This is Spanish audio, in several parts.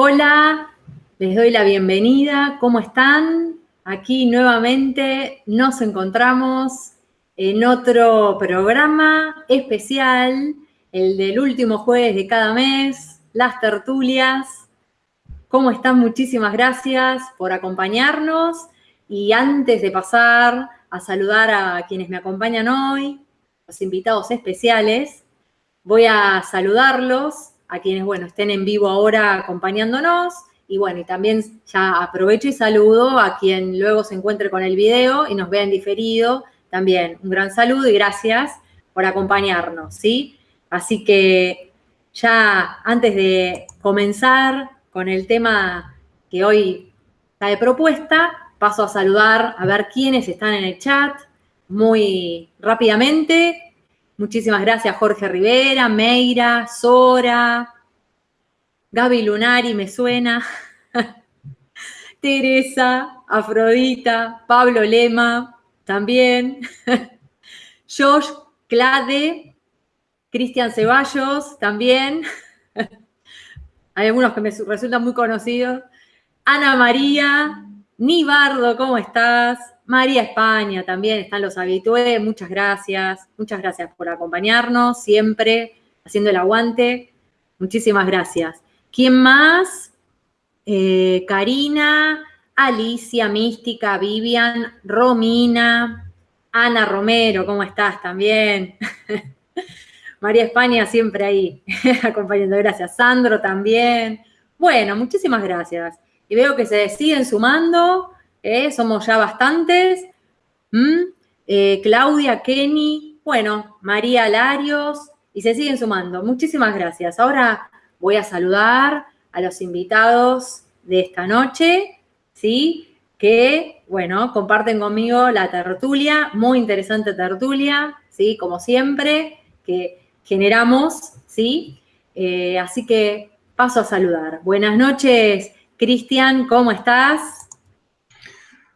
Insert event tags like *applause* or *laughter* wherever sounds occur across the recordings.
Hola, les doy la bienvenida. ¿Cómo están? Aquí nuevamente nos encontramos en otro programa especial, el del último jueves de cada mes, las tertulias. ¿Cómo están? Muchísimas gracias por acompañarnos. Y antes de pasar a saludar a quienes me acompañan hoy, los invitados especiales, voy a saludarlos a quienes, bueno, estén en vivo ahora acompañándonos. Y bueno, y también ya aprovecho y saludo a quien luego se encuentre con el video y nos vea en diferido. También un gran saludo y gracias por acompañarnos, ¿sí? Así que ya antes de comenzar con el tema que hoy está de propuesta, paso a saludar a ver quiénes están en el chat muy rápidamente. Muchísimas gracias Jorge Rivera, Meira, Sora, Gaby Lunari, me suena, *laughs* Teresa, Afrodita, Pablo Lema, también, *laughs* Josh Clade, Cristian Ceballos, también. *laughs* Hay algunos que me resultan muy conocidos. Ana María, Nibardo, ¿cómo estás? María España también están los habitués, muchas gracias, muchas gracias por acompañarnos siempre, haciendo el aguante, muchísimas gracias. ¿Quién más? Eh, Karina, Alicia, Mística, Vivian, Romina, Ana Romero, ¿cómo estás también? *laughs* María España siempre ahí, *laughs* acompañando, gracias. Sandro también. Bueno, muchísimas gracias. Y veo que se siguen sumando somos ya bastantes. Eh, Claudia, Kenny, bueno, María Larios, y se siguen sumando. Muchísimas gracias. Ahora voy a saludar a los invitados de esta noche, ¿sí? Que, bueno, comparten conmigo la tertulia, muy interesante tertulia, ¿sí? Como siempre, que generamos, ¿sí? Eh, así que paso a saludar. Buenas noches, Cristian, ¿cómo estás?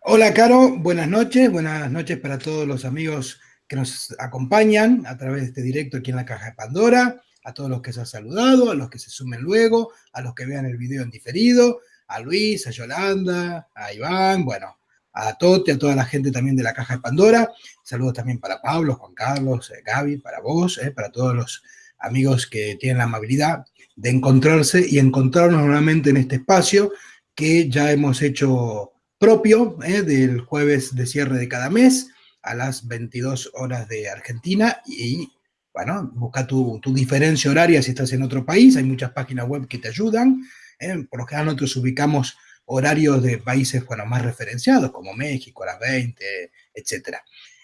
Hola, Caro, buenas noches. Buenas noches para todos los amigos que nos acompañan a través de este directo aquí en la Caja de Pandora, a todos los que se han saludado, a los que se sumen luego, a los que vean el video en diferido, a Luis, a Yolanda, a Iván, bueno, a Tote, a toda la gente también de la Caja de Pandora. Saludos también para Pablo, Juan Carlos, eh, Gaby, para vos, eh, para todos los amigos que tienen la amabilidad de encontrarse y encontrarnos nuevamente en este espacio que ya hemos hecho propio ¿eh? del jueves de cierre de cada mes a las 22 horas de Argentina y, bueno, busca tu, diferencia horaria si estás en otro país, hay muchas páginas web que te ayudan, ¿eh? por lo general nosotros ubicamos horarios de países, bueno, más referenciados, como México a las 20, etc.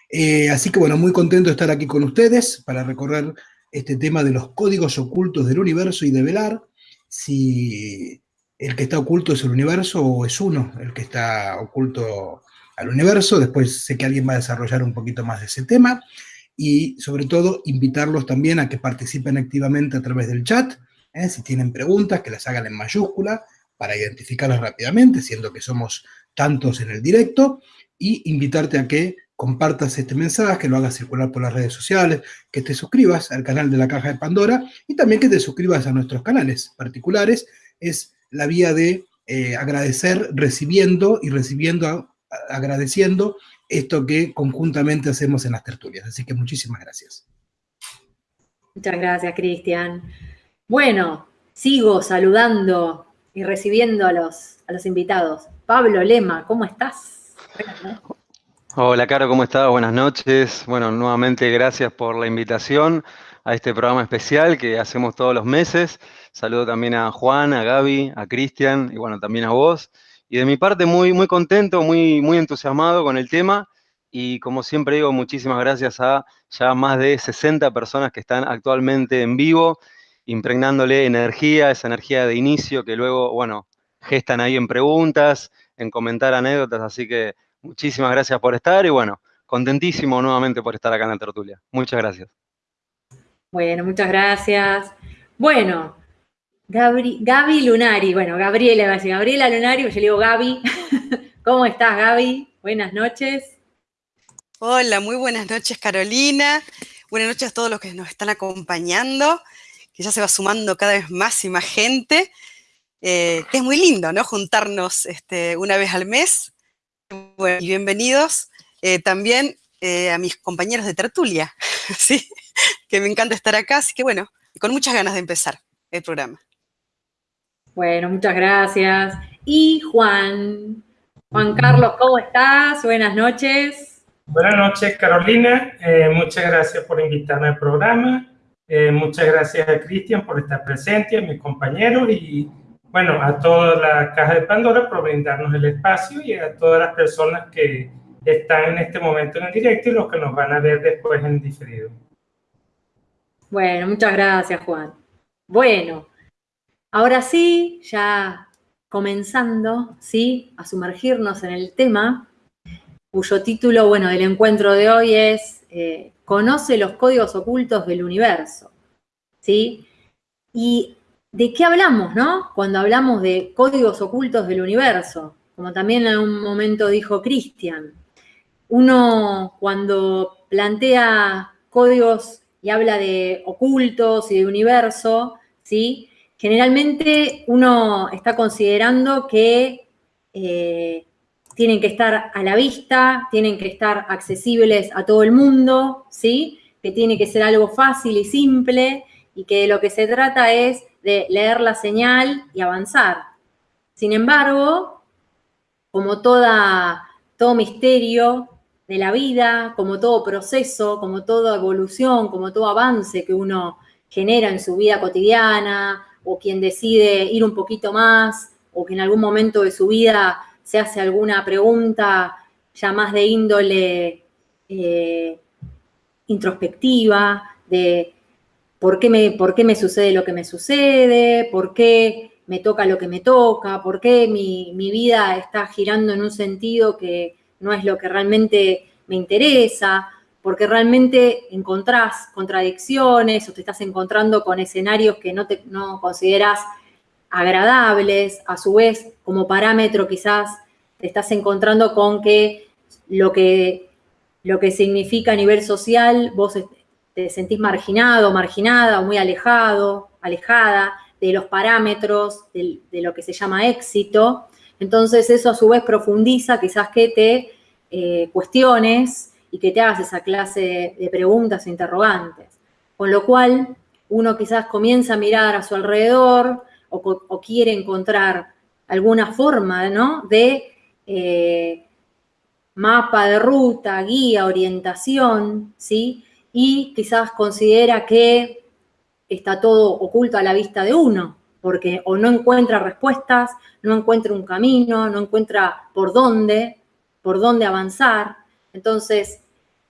Eh, así que, bueno, muy contento de estar aquí con ustedes para recorrer este tema de los códigos ocultos del universo y de velar si el que está oculto es el universo o es uno el que está oculto al universo. Después sé que alguien va a desarrollar un poquito más de ese tema. Y sobre todo, invitarlos también a que participen activamente a través del chat. ¿eh? Si tienen preguntas, que las hagan en mayúscula para identificarlas rápidamente, siendo que somos tantos en el directo. Y invitarte a que compartas este mensaje, que lo hagas circular por las redes sociales, que te suscribas al canal de la Caja de Pandora y también que te suscribas a nuestros canales particulares. Es la vía de eh, agradecer recibiendo y recibiendo, agradeciendo esto que conjuntamente hacemos en las tertulias. Así que muchísimas gracias. Muchas gracias, Cristian. Bueno, sigo saludando y recibiendo a los, a los invitados. Pablo Lema, ¿cómo estás? Hola, Caro, ¿cómo estás? Buenas noches. Bueno, nuevamente gracias por la invitación a este programa especial que hacemos todos los meses. Saludo también a Juan, a Gaby, a Cristian y bueno, también a vos. Y de mi parte muy, muy contento, muy, muy entusiasmado con el tema y como siempre digo, muchísimas gracias a ya más de 60 personas que están actualmente en vivo, impregnándole energía, esa energía de inicio que luego, bueno, gestan ahí en preguntas, en comentar anécdotas, así que muchísimas gracias por estar y bueno, contentísimo nuevamente por estar acá en la tertulia. Muchas gracias. Bueno, muchas gracias. Bueno, Gaby Lunari, bueno, Gabriela a Gabriela Lunari, yo le digo Gaby. *laughs* ¿Cómo estás, Gaby? Buenas noches. Hola, muy buenas noches, Carolina. Buenas noches a todos los que nos están acompañando, que ya se va sumando cada vez más y más gente. que es muy lindo, ¿no? Juntarnos este, una vez al mes. Bueno, y bienvenidos también a mis compañeros de tertulia, *laughs* ¿sí? Que me encanta estar acá, así que bueno, con muchas ganas de empezar el programa. Bueno, muchas gracias. Y Juan, Juan Carlos, ¿cómo estás? Buenas noches. Buenas noches, Carolina. Eh, muchas gracias por invitarme al programa. Eh, muchas gracias a Cristian por estar presente, a mis compañeros y, bueno, a toda la Caja de Pandora por brindarnos el espacio y a todas las personas que están en este momento en el directo y los que nos van a ver después en diferido. Bueno, muchas gracias, Juan. Bueno, ahora sí, ya comenzando, ¿sí? A sumergirnos en el tema, cuyo título, bueno, del encuentro de hoy es eh, Conoce los códigos ocultos del universo, ¿sí? Y ¿de qué hablamos, no? Cuando hablamos de códigos ocultos del universo, como también en un momento dijo Cristian, uno cuando plantea códigos y habla de ocultos y de universo, ¿sí? Generalmente uno está considerando que eh, tienen que estar a la vista, tienen que estar accesibles a todo el mundo, ¿sí? Que tiene que ser algo fácil y simple y que de lo que se trata es de leer la señal y avanzar. Sin embargo, como toda, todo misterio de la vida, como todo proceso, como toda evolución, como todo avance que uno genera en su vida cotidiana, o quien decide ir un poquito más, o que en algún momento de su vida se hace alguna pregunta ya más de índole eh, introspectiva, de por qué, me, por qué me sucede lo que me sucede, por qué me toca lo que me toca, por qué mi, mi vida está girando en un sentido que no es lo que realmente me interesa, porque realmente encontrás contradicciones o te estás encontrando con escenarios que no, te, no consideras agradables, a su vez como parámetro quizás te estás encontrando con que lo que, lo que significa a nivel social, vos te sentís marginado, marginada muy alejado, alejada de los parámetros de, de lo que se llama éxito. Entonces eso a su vez profundiza quizás que te eh, cuestiones y que te hagas esa clase de, preguntas e interrogantes. Con lo cual, uno quizás comienza a mirar a su alrededor o, quiere encontrar alguna forma ¿no? de eh, mapa de ruta, guía, orientación, ¿sí? Y quizás considera que está todo oculto a la vista de uno, porque o no encuentra respuestas, no encuentra un camino, no encuentra por dónde, por dónde avanzar. Entonces,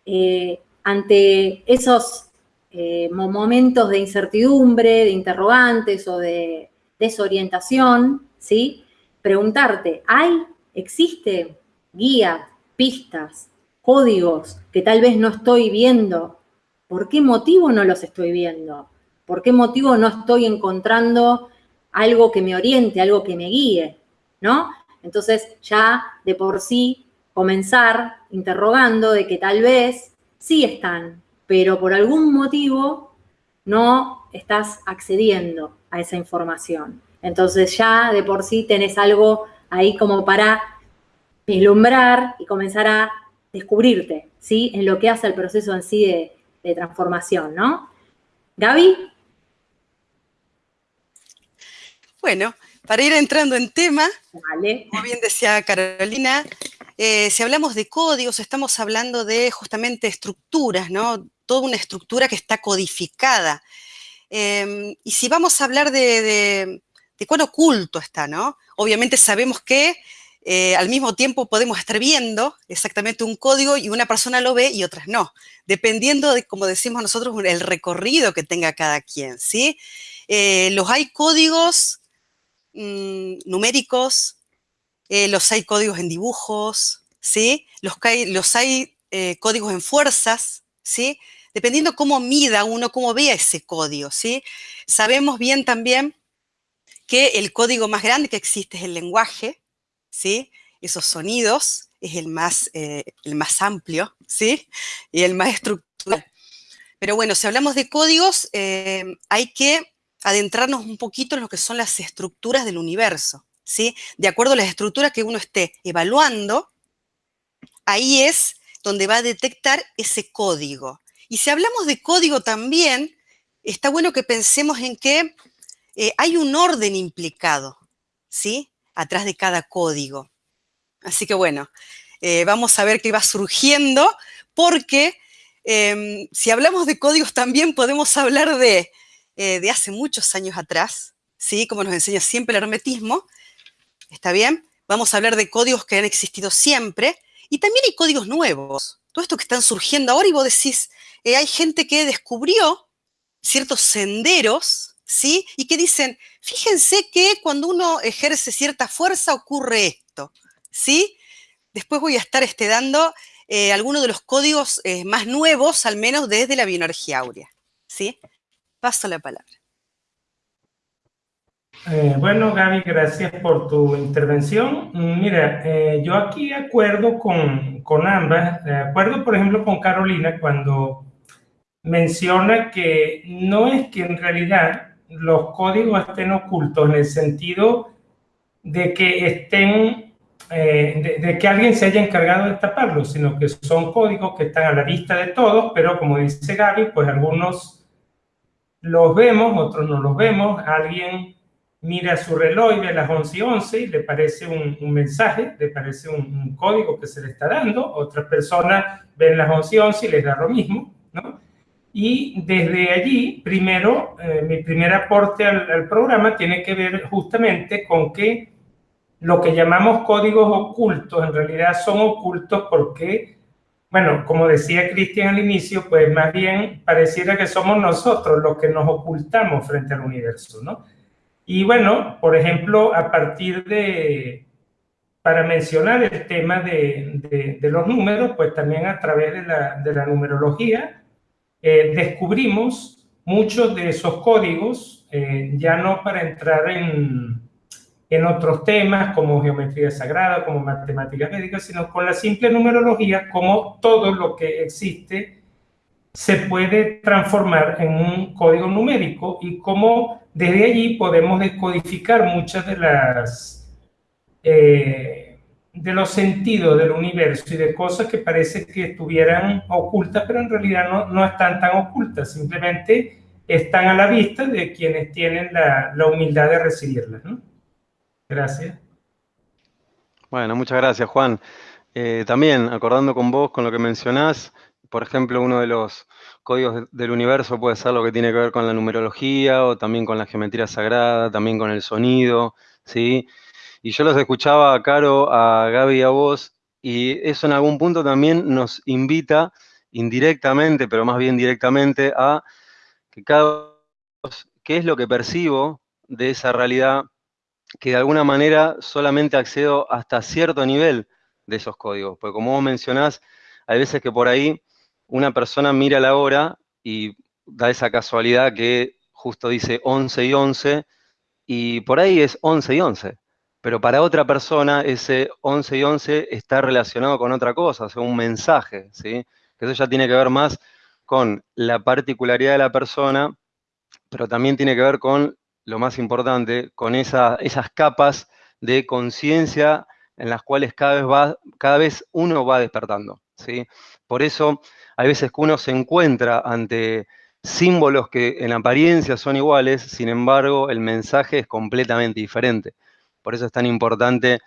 eh, ante esos eh, momentos de incertidumbre, de interrogantes o de desorientación, ¿sí? Preguntarte, ¿hay, existe guía, pistas, códigos que tal vez no estoy viendo? ¿Por qué motivo no los estoy viendo? ¿Por qué motivo no estoy encontrando algo que me oriente, algo que me guíe? ¿No? Entonces ya de por sí comenzar interrogando de que tal vez sí están, pero por algún motivo no estás accediendo a esa información. Entonces ya de por sí tenés algo ahí como para vislumbrar y comenzar a descubrirte, ¿sí? En lo que hace el proceso en sí de, de transformación, ¿no? Gaby. Bueno, para ir entrando en tema, como bien decía Carolina, eh, si hablamos de códigos, estamos hablando de justamente estructuras, ¿no? Toda una estructura que está codificada. Em, y si vamos a hablar de, cuán oculto está, ¿no? Obviamente sabemos que eh, al mismo tiempo podemos estar viendo exactamente un código y una persona lo ve y otras no, dependiendo de, como decimos nosotros, el recorrido que tenga cada quien, ¿sí? Eh, los hay códigos Mm, numéricos, eh, los hay códigos en dibujos, ¿sí? Los, los hay eh, códigos en fuerzas, ¿sí? Dependiendo cómo mida uno, cómo vea ese código, ¿sí? Sabemos bien también que el código más grande que existe es el lenguaje, ¿sí? Esos sonidos es el más, eh, el más amplio, ¿sí? Y el más estructural. Pero bueno, si hablamos de códigos, hay que adentrarnos un poquito en lo que son las estructuras del universo, De acuerdo a las estructuras que uno esté evaluando, ahí es donde va a detectar ese código. Y si hablamos de código también, está bueno que pensemos en que eh, hay un orden implicado, ¿sí? Atrás de cada código. Así que bueno, eh, vamos a ver qué va surgiendo, porque em, si hablamos de códigos también podemos hablar de, eh, de hace muchos años atrás, ¿sí? Como nos enseña siempre el hermetismo, ¿está bien? Vamos a hablar de códigos que han existido siempre, y también hay códigos nuevos, todo esto que están surgiendo ahora y vos decís, eh, hay gente que descubrió ciertos senderos, ¿sí? Y que dicen, fíjense que cuando uno ejerce cierta fuerza ocurre esto, ¿sí? Después voy a estar este, dando eh, algunos de los códigos eh, más nuevos, al menos desde la bioenergía áurea, ¿sí? Paso la palabra. Eh, bueno, Gaby, gracias por tu intervención. Mira, eh, yo aquí acuerdo con, con ambas, de acuerdo, por ejemplo, con Carolina cuando menciona que no es que en realidad los códigos estén ocultos en el sentido de que estén, eh, de, que alguien se haya encargado de taparlos, sino que son códigos que están a la vista de todos, pero como dice Gaby, pues algunos los vemos, otros no los vemos, alguien mira su reloj y ve las 11 y 11 y le parece un, mensaje, le parece un, código que se le está dando, otras personas ven las 11 y 11 y les da lo mismo, ¿no? Y desde allí, primero, eh, mi primer aporte al, al, programa tiene que ver justamente con que lo que llamamos códigos ocultos en realidad son ocultos porque, bueno, como decía Cristian al inicio, pues más bien pareciera que somos nosotros los que nos ocultamos frente al universo, ¿no? Y bueno, por ejemplo, a partir de, para mencionar el tema de, de, los números, pues también a través de la, de la numerología, eh, descubrimos muchos de esos códigos, eh, ya no para entrar en, en otros temas como geometría sagrada, como matemáticas médicas, sino con la simple numerología, como todo lo que existe se puede transformar en un código numérico y cómo desde allí podemos decodificar muchas de las eh, de los sentidos del universo y de cosas que parece que estuvieran ocultas, pero en realidad no, no están tan ocultas, simplemente están a la vista de quienes tienen la, la humildad de recibirlas. Gracias. Bueno, muchas gracias, Juan. Eh, también, acordando con vos, con lo que mencionás, por ejemplo, uno de los códigos del universo puede ser lo que tiene que ver con la numerología o también con la geometría sagrada, también con el sonido, ¿sí? Y yo los escuchaba a Caro, a Gaby y a vos, y eso en algún punto también nos invita indirectamente, pero más bien directamente, a que cada qué es lo que percibo de esa realidad que de alguna manera solamente accedo hasta cierto nivel de esos códigos. Porque como vos mencionás, hay veces que por ahí una persona mira la hora y da esa casualidad que justo dice 11 y 11, y por ahí es 11 y 11. Pero para otra persona ese 11 y 11 está relacionado con otra cosa, o sea, un mensaje, ¿sí? Que eso ya tiene que ver más con la particularidad de la persona, pero también tiene que ver con, lo más importante, con esa, esas capas de conciencia en las cuales cada vez, va, cada vez uno va despertando, Por eso hay veces que uno se encuentra ante símbolos que en apariencia son iguales, sin embargo, el mensaje es completamente diferente. Por eso es tan importante,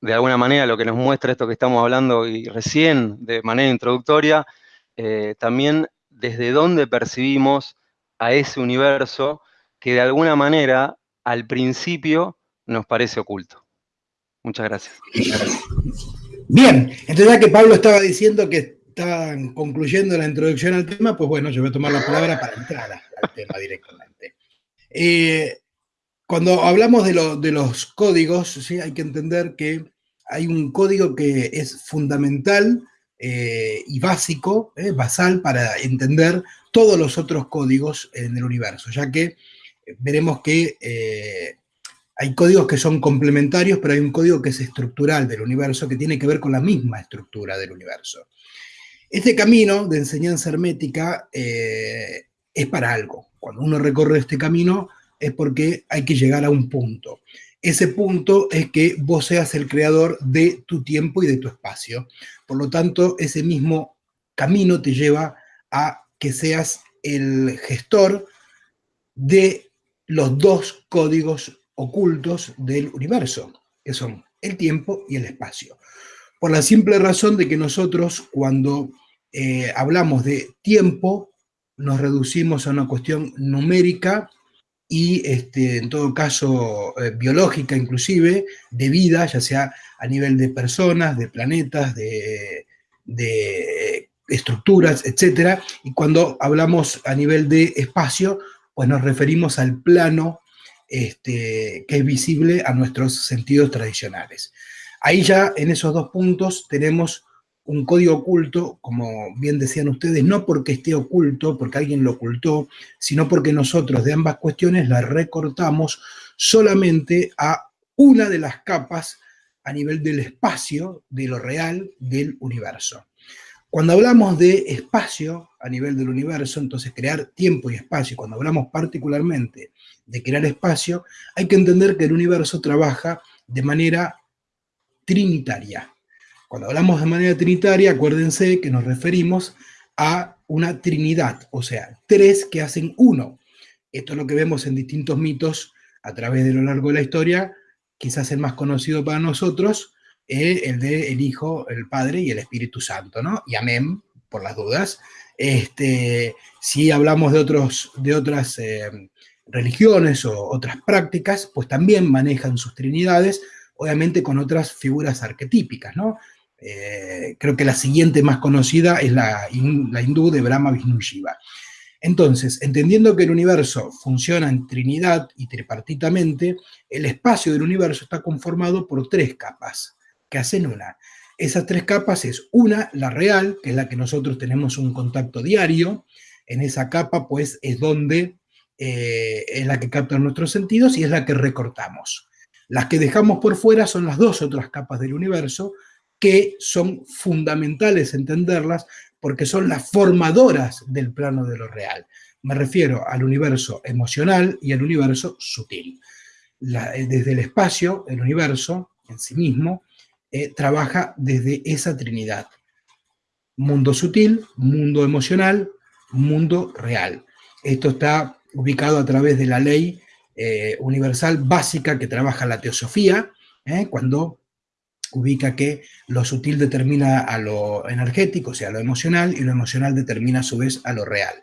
de alguna manera, lo que nos muestra esto que estamos hablando y recién, de manera introductoria, eh, también desde dónde percibimos a ese universo que de alguna manera, al principio, nos parece oculto. Muchas gracias. Bien, entonces ya que Pablo estaba diciendo que estaban concluyendo la introducción al tema, pues bueno, yo voy a tomar la palabra para entrar al tema directamente. Eh, cuando hablamos de, los códigos, ¿sí? hay que entender que hay un código que es fundamental eh, y básico, eh, basal, para entender todos los otros códigos en el universo, ya que veremos que hay códigos que son complementarios, pero hay un código que es estructural del universo, que tiene que ver con la misma estructura del universo. Este camino de enseñanza hermética eh, es para algo. cuando uno recorre este camino es porque hay que llegar a un punto. Ese punto es que vos seas el creador de tu tiempo y de tu espacio. Por lo tanto, ese mismo camino te lleva a que seas el gestor de los dos códigos ocultos del universo, que son el tiempo y el espacio. Por la simple razón de que nosotros cuando eh, hablamos de tiempo, nos reducimos a una cuestión numérica y este, en todo caso eh, biológica inclusive, de vida, ya sea a nivel de personas, de planetas, de, de estructuras, etc. Y cuando hablamos a nivel de espacio, pues nos referimos al plano este, que es visible a nuestros sentidos tradicionales. Ahí ya en esos dos puntos tenemos un código oculto, como bien decían ustedes, no porque esté oculto, porque alguien lo ocultó, sino porque nosotros de ambas cuestiones la recortamos solamente a una de las capas a nivel del espacio, de lo real, del universo. Cuando hablamos de espacio a nivel del universo, entonces crear tiempo y espacio, cuando hablamos particularmente de crear espacio, hay que entender que el universo trabaja de manera trinitaria. Cuando hablamos de manera trinitaria, acuérdense que nos referimos a una trinidad, o sea, tres que hacen uno. Esto es lo que vemos en distintos mitos a través de lo largo de la historia, quizás el más conocido para nosotros, el de el Hijo, el Padre y el Espíritu Santo, ¿no? Y amén, por las dudas. Este, si hablamos de, otros, de otras eh, religiones o otras prácticas, pues también manejan sus trinidades, obviamente con otras figuras arquetípicas, ¿no? Eh, creo que la siguiente más conocida es la, la hindú de Brahma, Vishnu Shiva. Entonces, entendiendo que el universo funciona en trinidad y tripartitamente, el espacio del universo está conformado por tres capas que hacen una. Esas tres capas es una, la real, que es la que nosotros tenemos un contacto diario. En esa capa, pues, es donde eh, es la que capta nuestros sentidos y es la que recortamos. Las que dejamos por fuera son las dos otras capas del universo, que son fundamentales entenderlas porque son las formadoras del plano de lo real. Me refiero al universo emocional y al universo sutil. Eh, desde el espacio, el universo en sí mismo, eh, trabaja desde esa trinidad. Mundo sutil, mundo emocional, mundo real. Esto está ubicado a través de la ley eh, universal básica que trabaja la teosofía, ¿eh? cuando ubica que lo sutil determina a lo energético, o sea, a lo emocional, y lo emocional determina a su vez a lo real.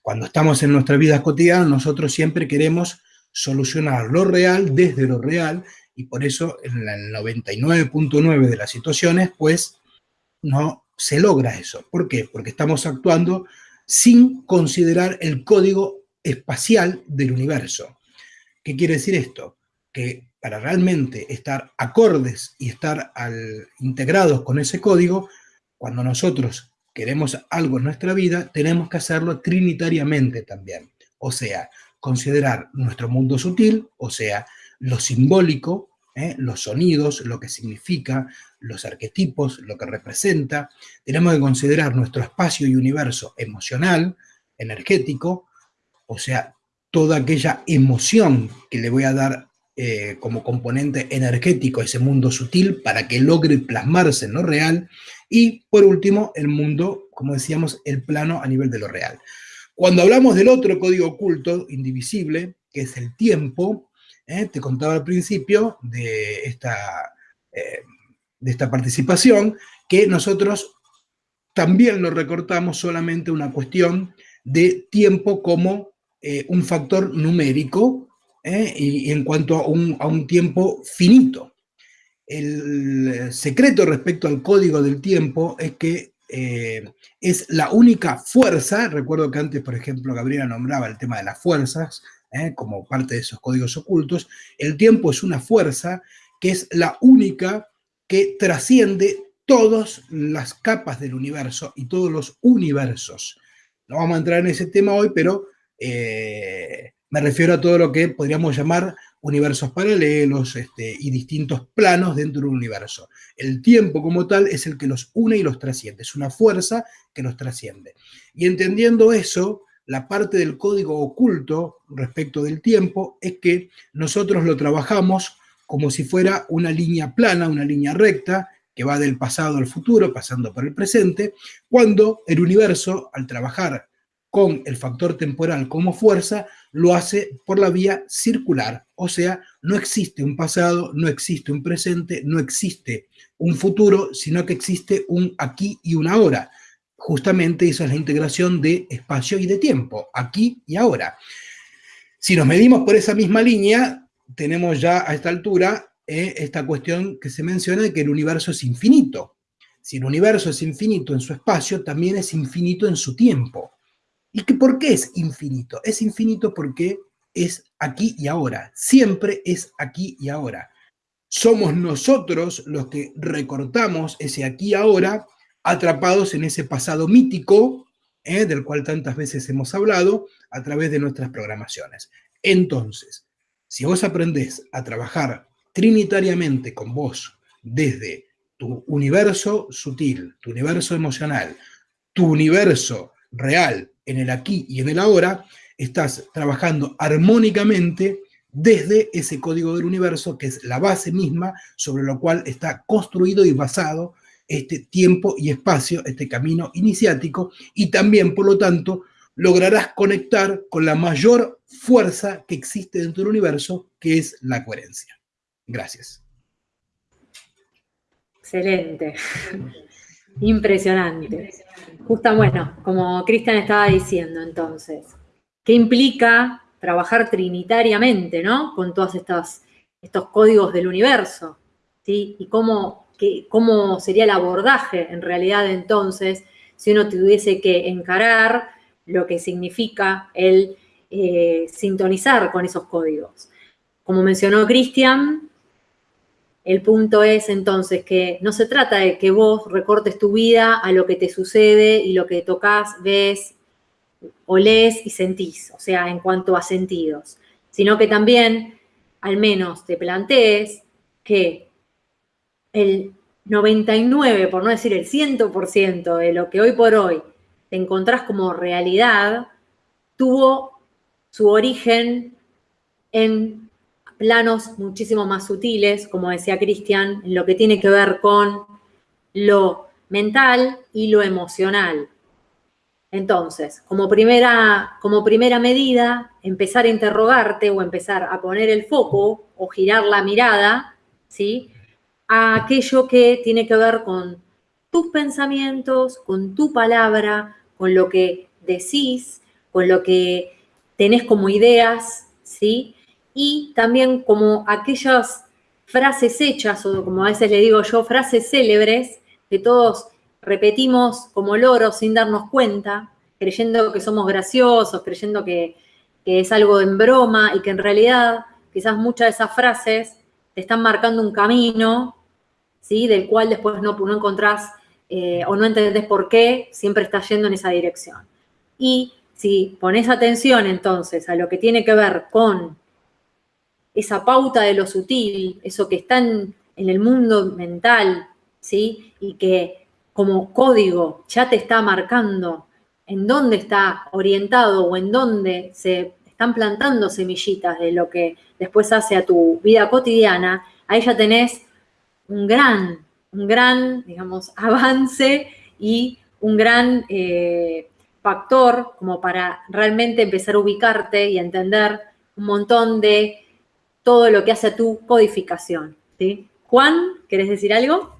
Cuando estamos en nuestra vida cotidiana, nosotros siempre queremos solucionar lo real desde lo real, y por eso en el 99.9 de las situaciones, pues, no se logra eso. ¿Por qué? Porque estamos actuando sin considerar el código espacial del universo. ¿Qué quiere decir esto? Que para realmente estar acordes y estar integrados con ese código, cuando nosotros queremos algo en nuestra vida, tenemos que hacerlo trinitariamente también. O sea, considerar nuestro mundo sutil, o sea, lo simbólico, ¿eh? los sonidos, lo que significa, los arquetipos, lo que representa. Tenemos que considerar nuestro espacio y universo emocional, energético, o sea, toda aquella emoción que le voy a dar eh, como componente energético a ese mundo sutil para que logre plasmarse en lo real. Y por último, el mundo, como decíamos, el plano a nivel de lo real. Cuando hablamos del otro código oculto, indivisible, que es el tiempo, eh, te contaba al principio de esta, eh, de esta participación, que nosotros también lo recortamos solamente una cuestión de tiempo como eh, un factor numérico y, en cuanto a un, tiempo finito. El secreto respecto al código del tiempo es que es la única fuerza, recuerdo que antes, por ejemplo, Gabriela nombraba el tema de las fuerzas, como parte de esos códigos ocultos, el tiempo es una fuerza que es la única que trasciende todas las capas del universo y todos los universos. No vamos a entrar en ese tema hoy, pero eh, me refiero a todo lo que podríamos llamar universos paralelos este, y distintos planos dentro del universo. El tiempo como tal es el que los une y los trasciende, es una fuerza que los trasciende. Y entendiendo eso, la parte del código oculto respecto del tiempo es que nosotros lo trabajamos como si fuera una línea plana, una línea recta, que va del pasado al futuro, pasando por el presente, cuando el universo, al trabajar con el factor temporal como fuerza, lo hace por la vía circular. O sea, no existe un pasado, no existe un presente, no existe un futuro, sino que existe un aquí y un ahora. Justamente esa es la integración de espacio y de tiempo, aquí y ahora. Si nos medimos por esa misma línea, tenemos ya a esta altura eh, esta cuestión que se menciona de que el universo es infinito. Si el universo es infinito en su espacio, también es infinito en su tiempo. ¿Y que, por qué es infinito? Es infinito porque es aquí y ahora. Siempre es aquí y ahora. Somos nosotros los que recortamos ese aquí y ahora, atrapados en ese pasado mítico, ¿eh? del cual tantas veces hemos hablado, a través de nuestras programaciones. Entonces, si vos aprendés a trabajar trinitariamente con vos desde tu universo sutil, tu universo emocional, tu universo real en el aquí y en el ahora, estás trabajando armónicamente desde ese código del universo, que es la base misma sobre lo cual está construido y basado este tiempo y espacio, este camino iniciático, y también, por lo tanto, lograrás conectar con la mayor fuerza que existe dentro del universo, que es la coherencia. Gracias. Excelente. Impresionante. Justo, bueno, como Cristian estaba diciendo entonces, ¿qué implica trabajar trinitariamente, ¿no? Con todos estos, códigos del universo, ¿sí? Y cómo, cómo sería el abordaje en realidad entonces si uno tuviese que encarar lo que significa el eh, sintonizar con esos códigos. Como mencionó Cristian, el punto es entonces que no se trata de que vos recortes tu vida a lo que te sucede y lo que tocas, ves, olés y sentís, o sea, en cuanto a sentidos, sino que también al menos te plantees que el 99, por no decir el 100% de lo que hoy por hoy te encontrás como realidad, tuvo su origen en planos muchísimo más sutiles, como decía Cristian, en lo que tiene que ver con lo mental y lo emocional. Entonces, como primera, como primera medida, empezar a interrogarte o empezar a poner el foco o girar la mirada, ¿sí? A aquello que tiene que ver con tus pensamientos, con tu palabra, con lo que decís, con lo que tenés como ideas, ¿sí? y también como aquellas frases hechas, o como a veces le digo yo, frases célebres, que todos repetimos como loros sin darnos cuenta, creyendo que somos graciosos, creyendo que, es algo en broma y que en realidad quizás muchas de esas frases te están marcando un camino, ¿sí? Del cual después no, no encontrás eh, o no entendés por qué siempre estás yendo en esa dirección. Y si pones atención entonces a lo que tiene que ver con esa pauta de lo sutil, eso que está en, el mundo mental, ¿sí? Y que como código ya te está marcando en dónde está orientado o en dónde se están plantando semillitas de lo que después hace a tu vida cotidiana, ahí ya tenés un gran, un gran, digamos, *laughs* avance y un gran eh, factor como para realmente empezar a ubicarte y entender un montón de todo lo que hace a tu codificación. ¿sí? Juan, ¿querés decir algo?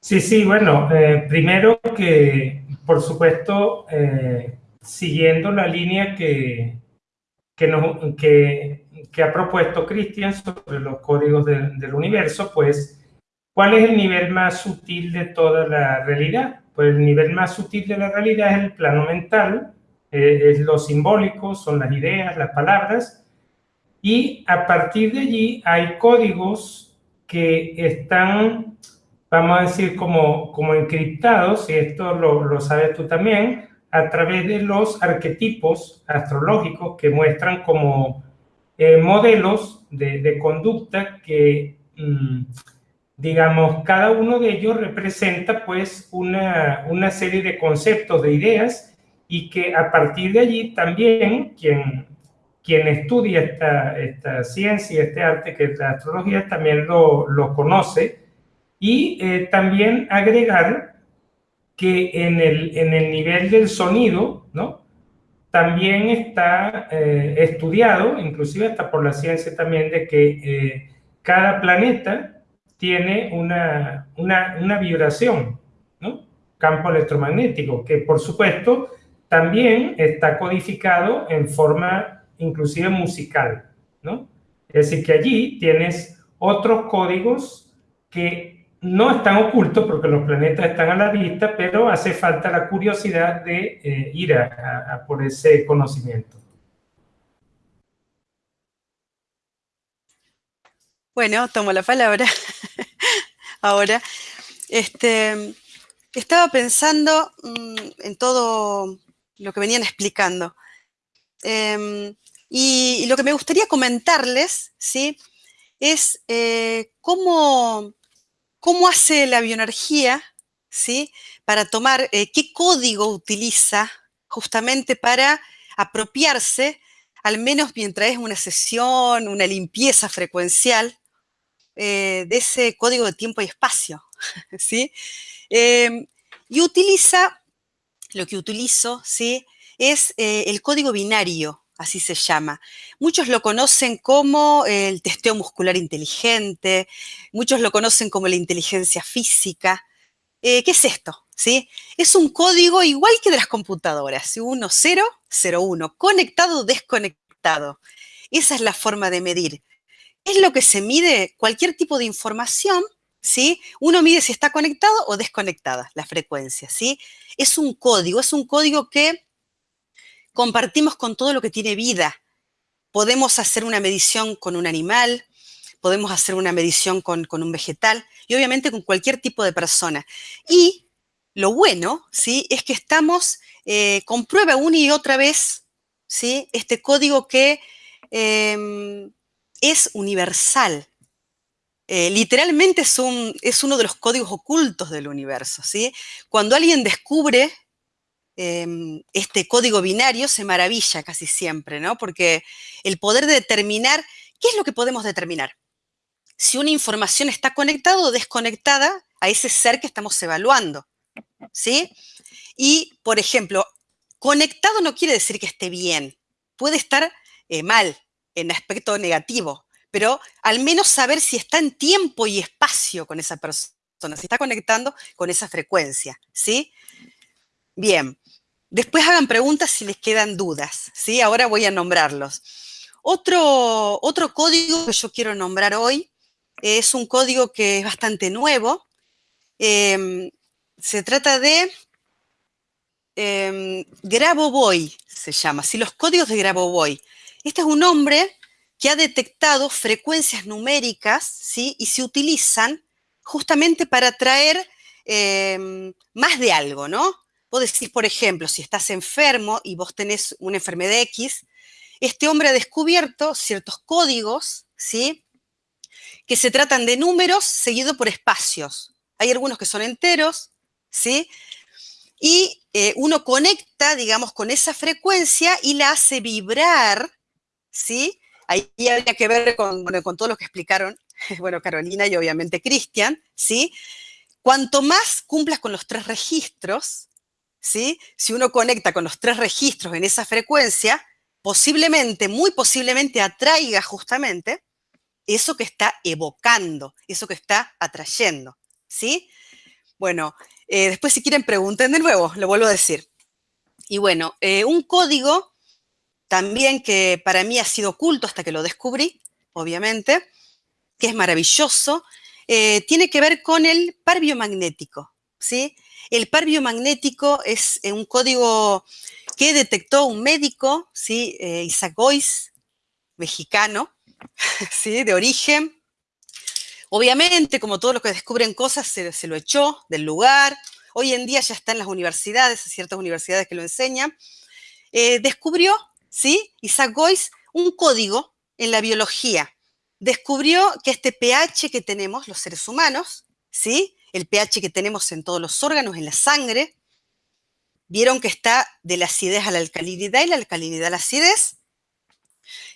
Sí, sí, bueno, eh, primero que, por supuesto, eh, siguiendo la línea que, que, ha propuesto Cristian sobre los códigos del universo, pues, ¿cuál es el nivel más sutil de toda la realidad? Pues el nivel más sutil de la realidad es el plano mental, eh, es lo simbólico, son las ideas, las palabras, y a partir de allí hay códigos que están, vamos a decir, como, como encriptados, y esto lo sabes tú también, a través de los arquetipos astrológicos que muestran como eh, modelos de, conducta que, mm, digamos, cada uno de ellos representa pues una, una serie de conceptos, de ideas y que a partir de allí también quien, quien estudia esta, esta ciencia, este arte que es la astrología, también lo, lo conoce y eh, también agregar que en el, en el nivel del sonido, ¿no? También está eh, estudiado, inclusive hasta por la ciencia también, de que eh, cada planeta tiene una, una, una vibración, ¿no? Campo electromagnético, que por supuesto también está codificado en forma inclusive musical, ¿no? Es decir, que allí tienes otros códigos que no están ocultos porque los planetas están a la vista, pero hace falta la curiosidad de eh, ir a, por ese conocimiento. Bueno, tomo la palabra *laughs* ahora. Este, estaba pensando mm, en todo lo que venían explicando. Em, y, lo que me gustaría comentarles, ¿sí? Es eh, cómo, cómo, hace la bioenergía, ¿sí? Para tomar, eh, qué código utiliza justamente para apropiarse, al menos mientras es una sesión, una limpieza frecuencial, eh, de ese código de tiempo y espacio, *laughs* ¿sí? Em, y utiliza lo que utilizo, ¿sí? Es eh, el código binario, así se llama. Muchos lo conocen como el testeo muscular inteligente, muchos lo conocen como la inteligencia física. Eh, ¿Qué es esto? ¿Sí? Es un código igual que de las computadoras, 1, 0, 0, 1, conectado desconectado. Esa es la forma de medir. Es lo que se mide cualquier tipo de información ¿sí? Uno mide si está conectado o desconectada la frecuencia, ¿sí? Es un código, es un código que compartimos con todo lo que tiene vida. Podemos hacer una medición con un animal, podemos hacer una medición con, un vegetal y obviamente con cualquier tipo de persona. Y lo bueno, ¿sí? Es que estamos, eh, comprueba una y otra vez, ¿sí? Este código que em, es universal, eh, literalmente es, es, uno de los códigos ocultos del universo. ¿sí? Cuando alguien descubre em, este código binario, se maravilla casi siempre, ¿no? porque el poder determinar, ¿qué es lo que podemos determinar? Si una información está conectada o desconectada a ese ser que estamos evaluando. ¿sí? Y, por ejemplo, conectado no quiere decir que esté bien, puede estar eh, mal, en aspecto negativo, pero al menos saber si está en tiempo y espacio con esa persona, si está conectando con esa frecuencia, ¿sí? Bien, después hagan preguntas si les quedan dudas, ¿sí? Ahora voy a nombrarlos. Otro, otro código que yo quiero nombrar hoy es un código que es bastante nuevo. Em, se trata de eh, se llama, ¿sí? los códigos de Grabovoi. Este es un hombre que ha detectado frecuencias numéricas, ¿sí? Y se utilizan justamente para traer em, más de algo, ¿no? Vos decís, por ejemplo, si estás enfermo y vos tenés una enfermedad X, este hombre ha descubierto ciertos códigos, ¿sí? Que se tratan de números seguidos por espacios. Hay algunos que son enteros, ¿sí? Y eh, uno conecta, digamos, con esa frecuencia y la hace vibrar, ¿sí? Ahí habría que ver con, con todo lo que explicaron, *laughs* bueno, Carolina y obviamente Cristian, ¿sí? Cuanto más cumplas con los tres registros, ¿sí? Si uno conecta con los tres registros en esa frecuencia, posiblemente, muy posiblemente atraiga justamente eso que está evocando, eso que está atrayendo, ¿sí? Bueno, eh, después si quieren pregunten de nuevo, lo vuelvo a decir. Y bueno, eh, un código también que para mí ha sido oculto hasta que lo descubrí, obviamente, que es maravilloso, eh, tiene que ver con el par biomagnético, ¿sí? El par biomagnético es eh, un código que detectó un médico, ¿sí? Eh, Isaac Goiz, mexicano, *laughs* ¿sí? De origen. Obviamente, como todos los que descubren cosas, se, lo echó del lugar. Hoy en día ya está en las universidades, ciertas universidades que lo enseñan. descubrió ¿sí? Isaac Goiz, un código en la biología. Descubrió que este pH que tenemos los seres humanos, ¿sí? El pH que tenemos en todos los órganos, en la sangre, vieron que está de la acidez a la alcalinidad y la alcalinidad a la acidez.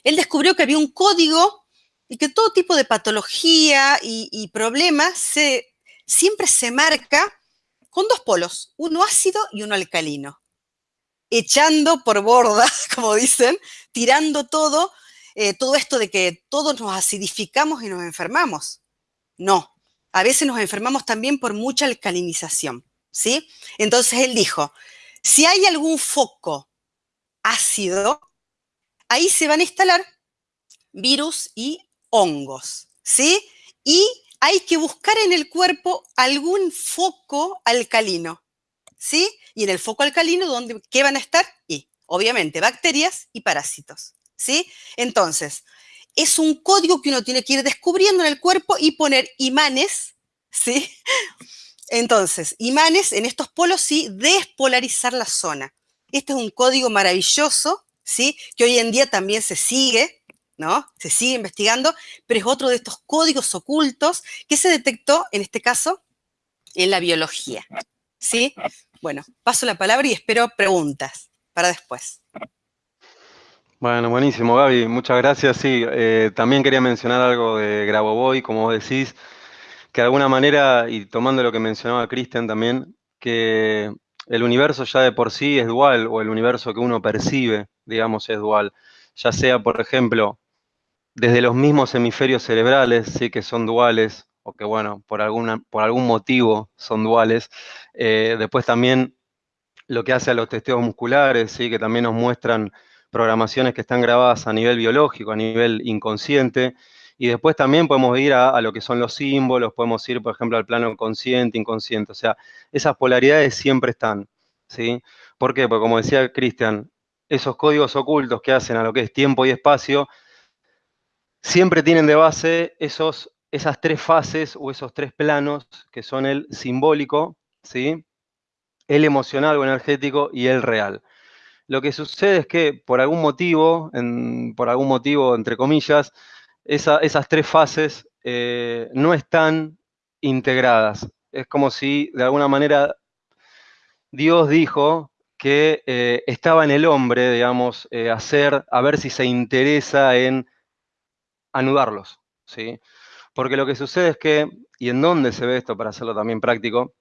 Él descubrió que había un código y que todo tipo de patología y, problemas se, siempre se marca con dos polos, uno ácido y uno alcalino. Echando por borda, *laughs* como dicen, tirando todo, eh, todo esto de que todos nos acidificamos y nos enfermamos. No, a veces nos enfermamos también por mucha alcalinización, ¿sí? Entonces él dijo, si hay algún foco ácido, ahí se van a instalar virus y hongos, ¿sí? Y hay que buscar en el cuerpo algún foco alcalino, ¿sí? Y en el foco alcalino, ¿dónde, ¿qué van a estar? Y, obviamente, bacterias y parásitos, ¿sí? Entonces, es un código que uno tiene que ir descubriendo en el cuerpo y poner imanes, ¿sí? Entonces, imanes en estos polos, sí, despolarizar la zona. Este es un código maravilloso, ¿sí? Que hoy en día también se sigue, ¿no? Se sigue investigando, pero es otro de estos códigos ocultos que se detectó, en este caso, en la biología, ¿sí? Bueno, paso la palabra y espero preguntas para después. Bueno, buenísimo, Gaby, muchas gracias. Sí, eh, también quería mencionar algo de Grabovoi, como vos decís, que de alguna manera, y tomando lo que mencionaba Cristian también, que el universo ya de por sí es dual, o el universo que uno percibe, digamos, es dual. Ya sea, por ejemplo, desde los mismos hemisferios cerebrales, sí que son duales, o que bueno, por, alguna, por algún motivo son duales. Eh, después también lo que hace a los testeos musculares, sí, que también nos muestran programaciones que están grabadas a nivel biológico, a nivel inconsciente, y después también podemos ir a, lo que son los símbolos, podemos ir, por ejemplo, al plano consciente, inconsciente, o sea, esas polaridades siempre están, ¿sí? ¿Por qué? Porque como decía Cristian, esos códigos ocultos que hacen a lo que es tiempo y espacio, siempre tienen de base esos, esas tres fases o esos tres planos que son el simbólico, ¿sí? el emocional o energético y el real. Lo que sucede es que por algún motivo, por algún motivo, entre comillas, esas tres fases eh, no están integradas. Es como si de alguna manera Dios dijo que eh, estaba en el hombre, digamos, eh, hacer, a ver si se interesa en anudarlos, ¿sí? Porque lo que sucede es que, y en dónde se ve esto para hacerlo también práctico,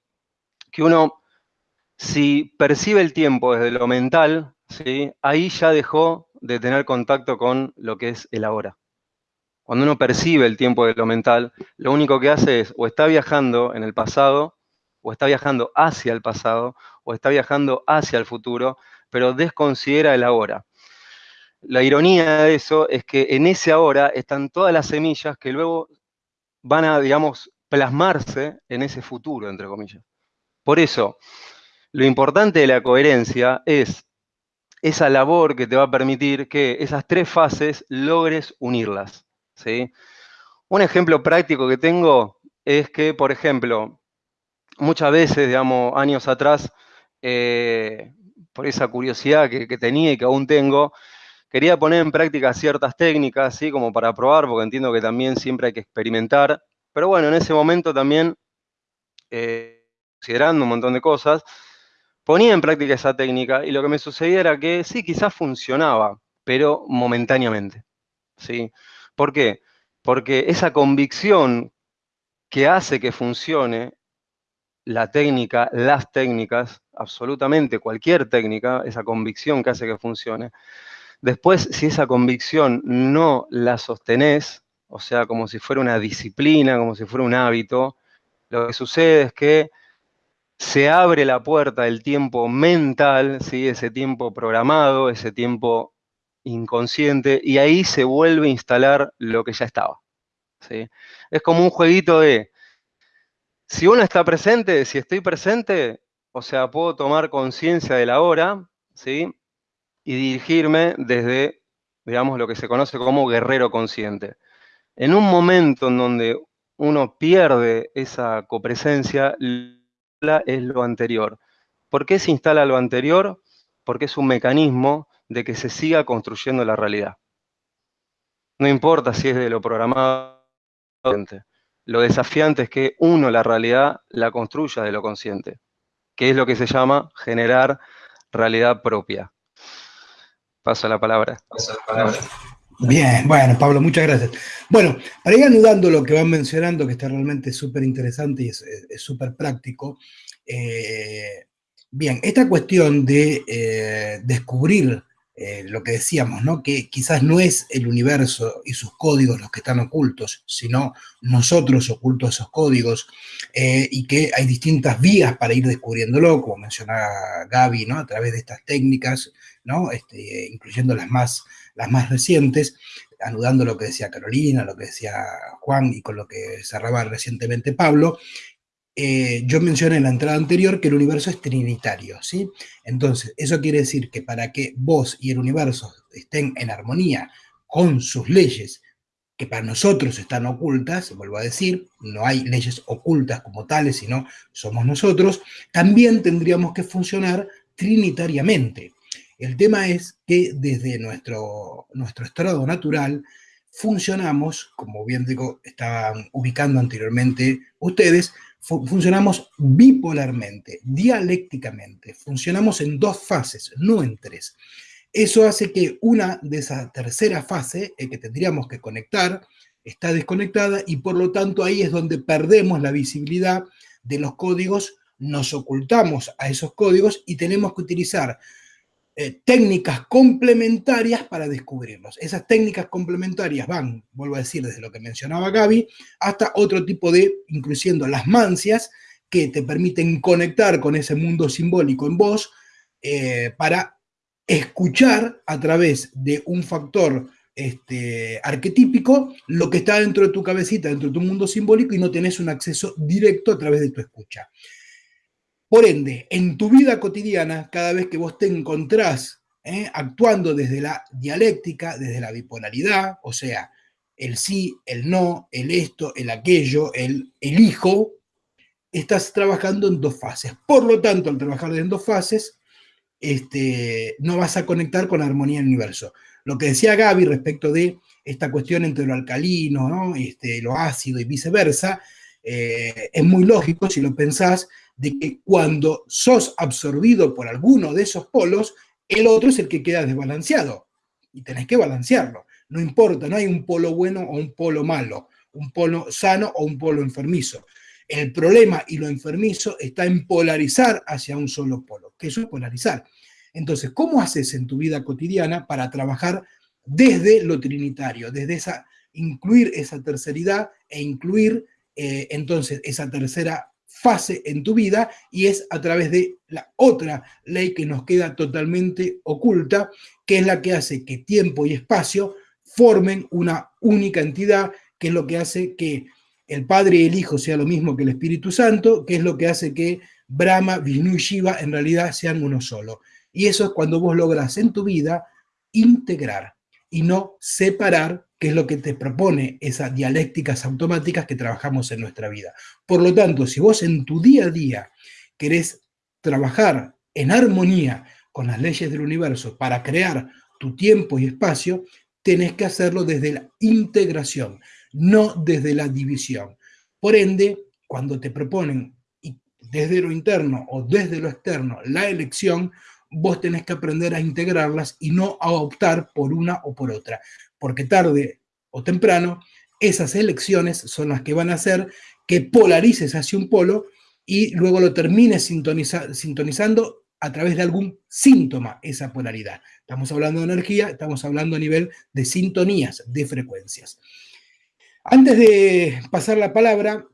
que uno, si percibe el tiempo desde lo mental, ahí ya dejó de tener contacto con lo que es el ahora. Cuando uno percibe el tiempo de lo mental, lo único que hace es o está viajando en el pasado, o está viajando hacia el pasado, o está viajando hacia el futuro, pero desconsidera el ahora la ironía de eso es que en ese ahora están todas las semillas que luego van a, digamos, plasmarse en ese futuro, entre comillas. Por eso, lo importante de la coherencia es esa labor que te va a permitir que esas tres fases logres unirlas. ¿sí? Un ejemplo práctico que tengo es que, por ejemplo, muchas veces, digamos, años atrás, eh, por esa curiosidad que, que tenía y que aún tengo, Quería poner en práctica ciertas técnicas, así como para probar, porque entiendo que también siempre hay que experimentar. Pero bueno, en ese momento también, eh, considerando un montón de cosas, ponía en práctica esa técnica y lo que me sucedía era que sí, quizás funcionaba, pero momentáneamente. ¿sí? ¿Por qué? Porque esa convicción que hace que funcione la técnica, las técnicas, absolutamente cualquier técnica, esa convicción que hace que funcione, Después, si esa convicción no la sostenés, o sea, como si fuera una disciplina, como si fuera un hábito, lo que sucede es que se abre la puerta del tiempo mental, ¿sí? ese tiempo programado, ese tiempo inconsciente, y ahí se vuelve a instalar lo que ya estaba. ¿sí? Es como un jueguito de, si uno está presente, si estoy presente, o sea, puedo tomar conciencia de la hora, ¿sí? y dirigirme desde, digamos, lo que se conoce como guerrero consciente. En un momento en donde uno pierde esa copresencia, es lo anterior. ¿Por qué se instala lo anterior? Porque es un mecanismo de que se siga construyendo la realidad. No importa si es de lo programado. Lo desafiante es que uno la realidad la construya de lo consciente, que es lo que se llama generar realidad propia. Paso la palabra. Paso la palabra. Bien, bueno, Pablo, muchas gracias. Bueno, para ir anudando lo que van mencionando, que está realmente súper interesante y es súper práctico, eh, bien, esta cuestión de eh, descubrir eh, lo que decíamos, ¿no? que quizás no es el universo y sus códigos los que están ocultos, sino nosotros ocultos esos códigos, y que hay distintas vías para ir descubriéndolo, como mencionaba Gaby, ¿no? a través de estas técnicas, ¿no? Este, incluyendo las más las más recientes, anudando lo que decía Carolina, lo que decía Juan y con lo que cerraba recientemente Pablo, eh, yo mencioné en la entrada anterior que el universo es trinitario, ¿sí? Entonces, eso quiere decir que para que vos y el universo estén en armonía con sus leyes, que para nosotros están ocultas, vuelvo a decir, no hay leyes ocultas como tales, sino somos nosotros, también tendríamos que funcionar trinitariamente. El tema es que desde nuestro, nuestro estado natural funcionamos, como bien digo, estaban ubicando anteriormente ustedes, funcionamos bipolarmente, dialécticamente, funcionamos en dos fases, no en tres. Eso hace que una de esa tercera fase, que tendríamos que conectar, está desconectada y por lo tanto ahí es donde perdemos la visibilidad de los códigos, nos ocultamos a esos códigos y tenemos que utilizar eh, técnicas complementarias para descubrirlos. Esas técnicas complementarias van, vuelvo a decir, desde lo que mencionaba Gaby, hasta otro tipo de, incluyendo las mancias, que te permiten conectar con ese mundo simbólico en vos eh, para escuchar a través de un factor este, arquetípico lo que está dentro de tu cabecita, dentro de tu mundo simbólico y no tenés un acceso directo a través de tu escucha. Por ende, en tu vida cotidiana, cada vez que vos te encontrás ¿eh? actuando desde la dialéctica, desde la bipolaridad, o sea, el sí, el no, el esto, el aquello, el elijo, estás trabajando en dos fases. Por lo tanto, al trabajar en dos fases, este, no vas a conectar con la armonía del universo. Lo que decía Gaby respecto de esta cuestión entre lo alcalino, este, lo ácido y viceversa, eh, es muy lógico si lo pensás de que cuando sos absorbido por alguno de esos polos, el otro es el que queda desbalanceado. Y tenés que balancearlo. No importa, no hay un polo bueno o un polo malo, un polo sano o un polo enfermizo. El problema y lo enfermizo está en polarizar hacia un solo polo, que eso es polarizar. Entonces, ¿cómo haces en tu vida cotidiana para trabajar desde lo trinitario, desde esa, incluir esa terceridad e incluir eh, entonces esa tercera fase en tu vida y es a través de la otra ley que nos queda totalmente oculta, que es la que hace que tiempo y espacio formen una única entidad, que es lo que hace que el Padre y el Hijo sea lo mismo que el Espíritu Santo, que es lo que hace que Brahma, Vishnu y Shiva en realidad sean uno solo. Y eso es cuando vos logras en tu vida integrar y no separar que es lo que te propone esas dialécticas automáticas que trabajamos en nuestra vida. Por lo tanto, si vos en tu día a día querés trabajar en armonía con las leyes del universo para crear tu tiempo y espacio, tenés que hacerlo desde la integración, no desde la división. Por ende, cuando te proponen desde lo interno o desde lo externo la elección, vos tenés que aprender a integrarlas y no a optar por una o por otra porque tarde o temprano esas elecciones son las que van a hacer que polarices hacia un polo y luego lo termines sintonizando a través de algún síntoma esa polaridad. Estamos hablando de energía, estamos hablando a nivel de sintonías, de frecuencias. Antes de pasar la palabra,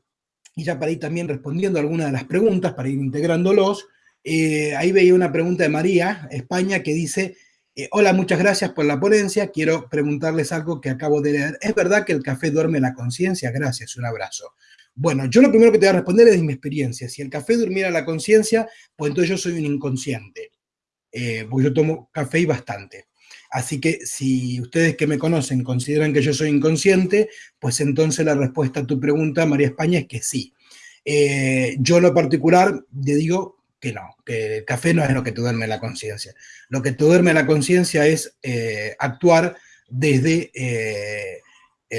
y ya para ir también respondiendo a algunas de las preguntas, para ir integrándolos, eh, ahí veía una pregunta de María, España, que dice, eh, hola, muchas gracias por la ponencia. Quiero preguntarles algo que acabo de leer. ¿Es verdad que el café duerme la conciencia? Gracias, un abrazo. Bueno, yo lo primero que te voy a responder es de mi experiencia. Si el café durmiera la conciencia, pues entonces yo soy un inconsciente. Eh, porque yo tomo café y bastante. Así que si ustedes que me conocen consideran que yo soy inconsciente, pues entonces la respuesta a tu pregunta, María España, es que sí. Yo en lo particular, te digo, que no, que el café no es lo que te duerme la conciencia. Lo que te duerme la conciencia es eh, actuar desde eh,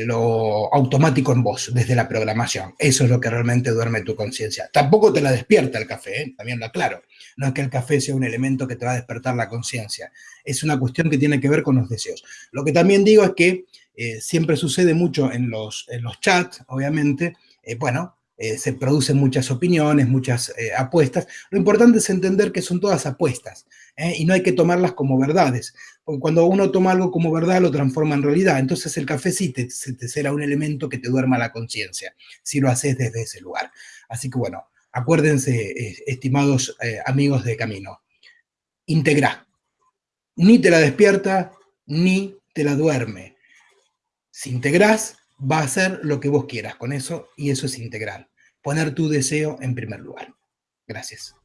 lo automático en vos, desde la programación. Eso es lo que realmente duerme tu conciencia. Tampoco te la despierta el café, ¿eh? también lo aclaro. No es que el café sea un elemento que te va a despertar la conciencia. Es una cuestión que tiene que ver con los deseos. Lo que también digo es que siempre sucede mucho en los, en los chats, obviamente, bueno, se producen muchas opiniones, muchas apuestas. Lo importante es entender que son todas apuestas. ¿eh? y no hay que tomarlas como verdades, porque cuando uno toma algo como verdad lo transforma en realidad, entonces el café sí te, será un elemento que te duerma la conciencia, si lo haces desde ese lugar. Así que bueno, acuérdense, eh, estimados eh, amigos de Camino, integra, ni te la despierta, ni te la duerme. Si integrás, va a hacer lo que vos quieras con eso, y eso es integral. Poner tu deseo en primer lugar. Gracias.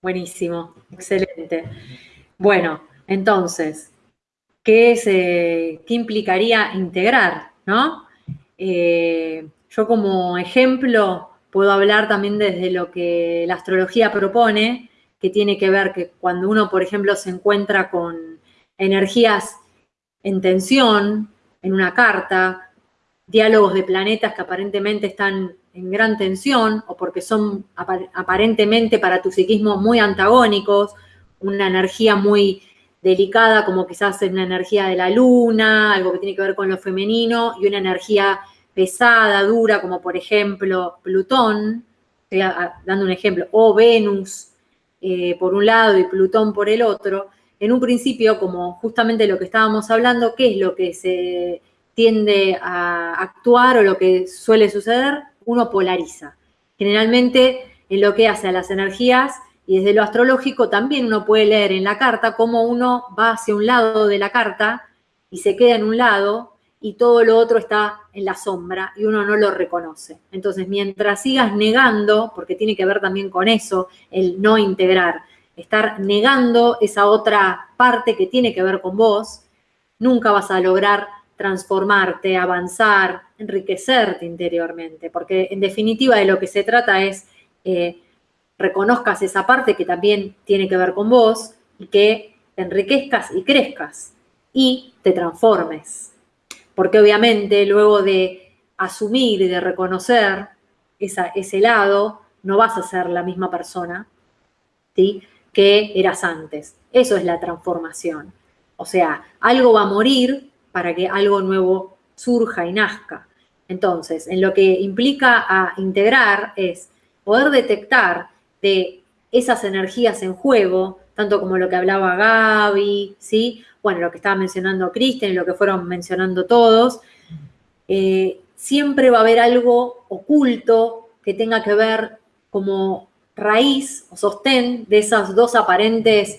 Buenísimo, excelente. Bueno, entonces, ¿qué, es, eh, ¿qué implicaría integrar? ¿no? Eh, yo como ejemplo puedo hablar también desde lo que la astrología propone, que tiene que ver que cuando uno, por ejemplo, se encuentra con energías en tensión en una carta, diálogos de planetas que aparentemente están en gran tensión o porque son aparentemente para tu psiquismo muy antagónicos, una energía muy delicada como quizás una energía de la luna, algo que tiene que ver con lo femenino, y una energía pesada, dura, como por ejemplo Plutón, dando un ejemplo, o Venus eh, por un lado y Plutón por el otro, en un principio, como justamente lo que estábamos hablando, ¿qué es lo que se tiende a actuar o lo que suele suceder? Uno polariza. Generalmente en lo que hace a las energías y desde lo astrológico también uno puede leer en la carta cómo uno va hacia un lado de la carta y se queda en un lado y todo lo otro está en la sombra y uno no lo reconoce. Entonces, mientras sigas negando, porque tiene que ver también con eso, el no integrar, estar negando esa otra parte que tiene que ver con vos, nunca vas a lograr transformarte, avanzar, enriquecerte interiormente, porque en definitiva de lo que se trata es eh, reconozcas esa parte que también tiene que ver con vos y que enriquezcas y crezcas y te transformes. Porque obviamente luego de asumir y de reconocer ese lado, no vas a ser la misma persona ¿sí? que eras antes. Eso es la transformación. O sea, algo va a morir para que algo nuevo surja y nazca. Entonces, en lo que implica a integrar es poder detectar de esas energías en juego, tanto como lo que hablaba Gaby, ¿sí? Bueno, lo que estaba mencionando Kristen, lo que fueron mencionando todos, eh, siempre va a haber algo oculto que tenga que ver como raíz o sostén de esos dos aparentes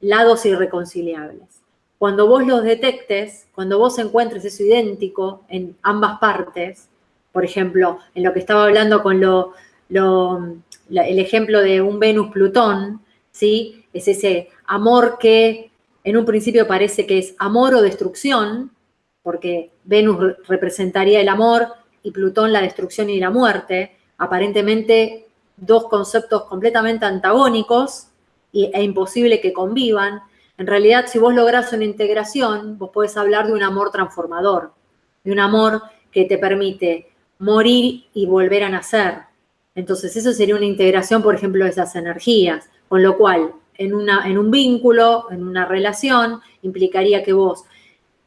lados irreconciliables. Cuando vos los detectes, cuando vos encuentres eso idéntico en ambas partes, por ejemplo, en lo que estaba hablando con lo, el ejemplo de un Venus-Plutón, ¿sí? Es ese amor que en un principio parece que es amor o destrucción, porque Venus representaría el amor y Plutón la destrucción y la muerte, aparentemente dos conceptos completamente antagónicos e imposible que convivan, en realidad, si vos lográs una integración, vos podés hablar de un amor transformador, de un amor que te permite morir y volver a nacer. Entonces, eso sería una integración, por ejemplo, de esas energías, con lo cual, en, una, en un vínculo, en una relación, implicaría que vos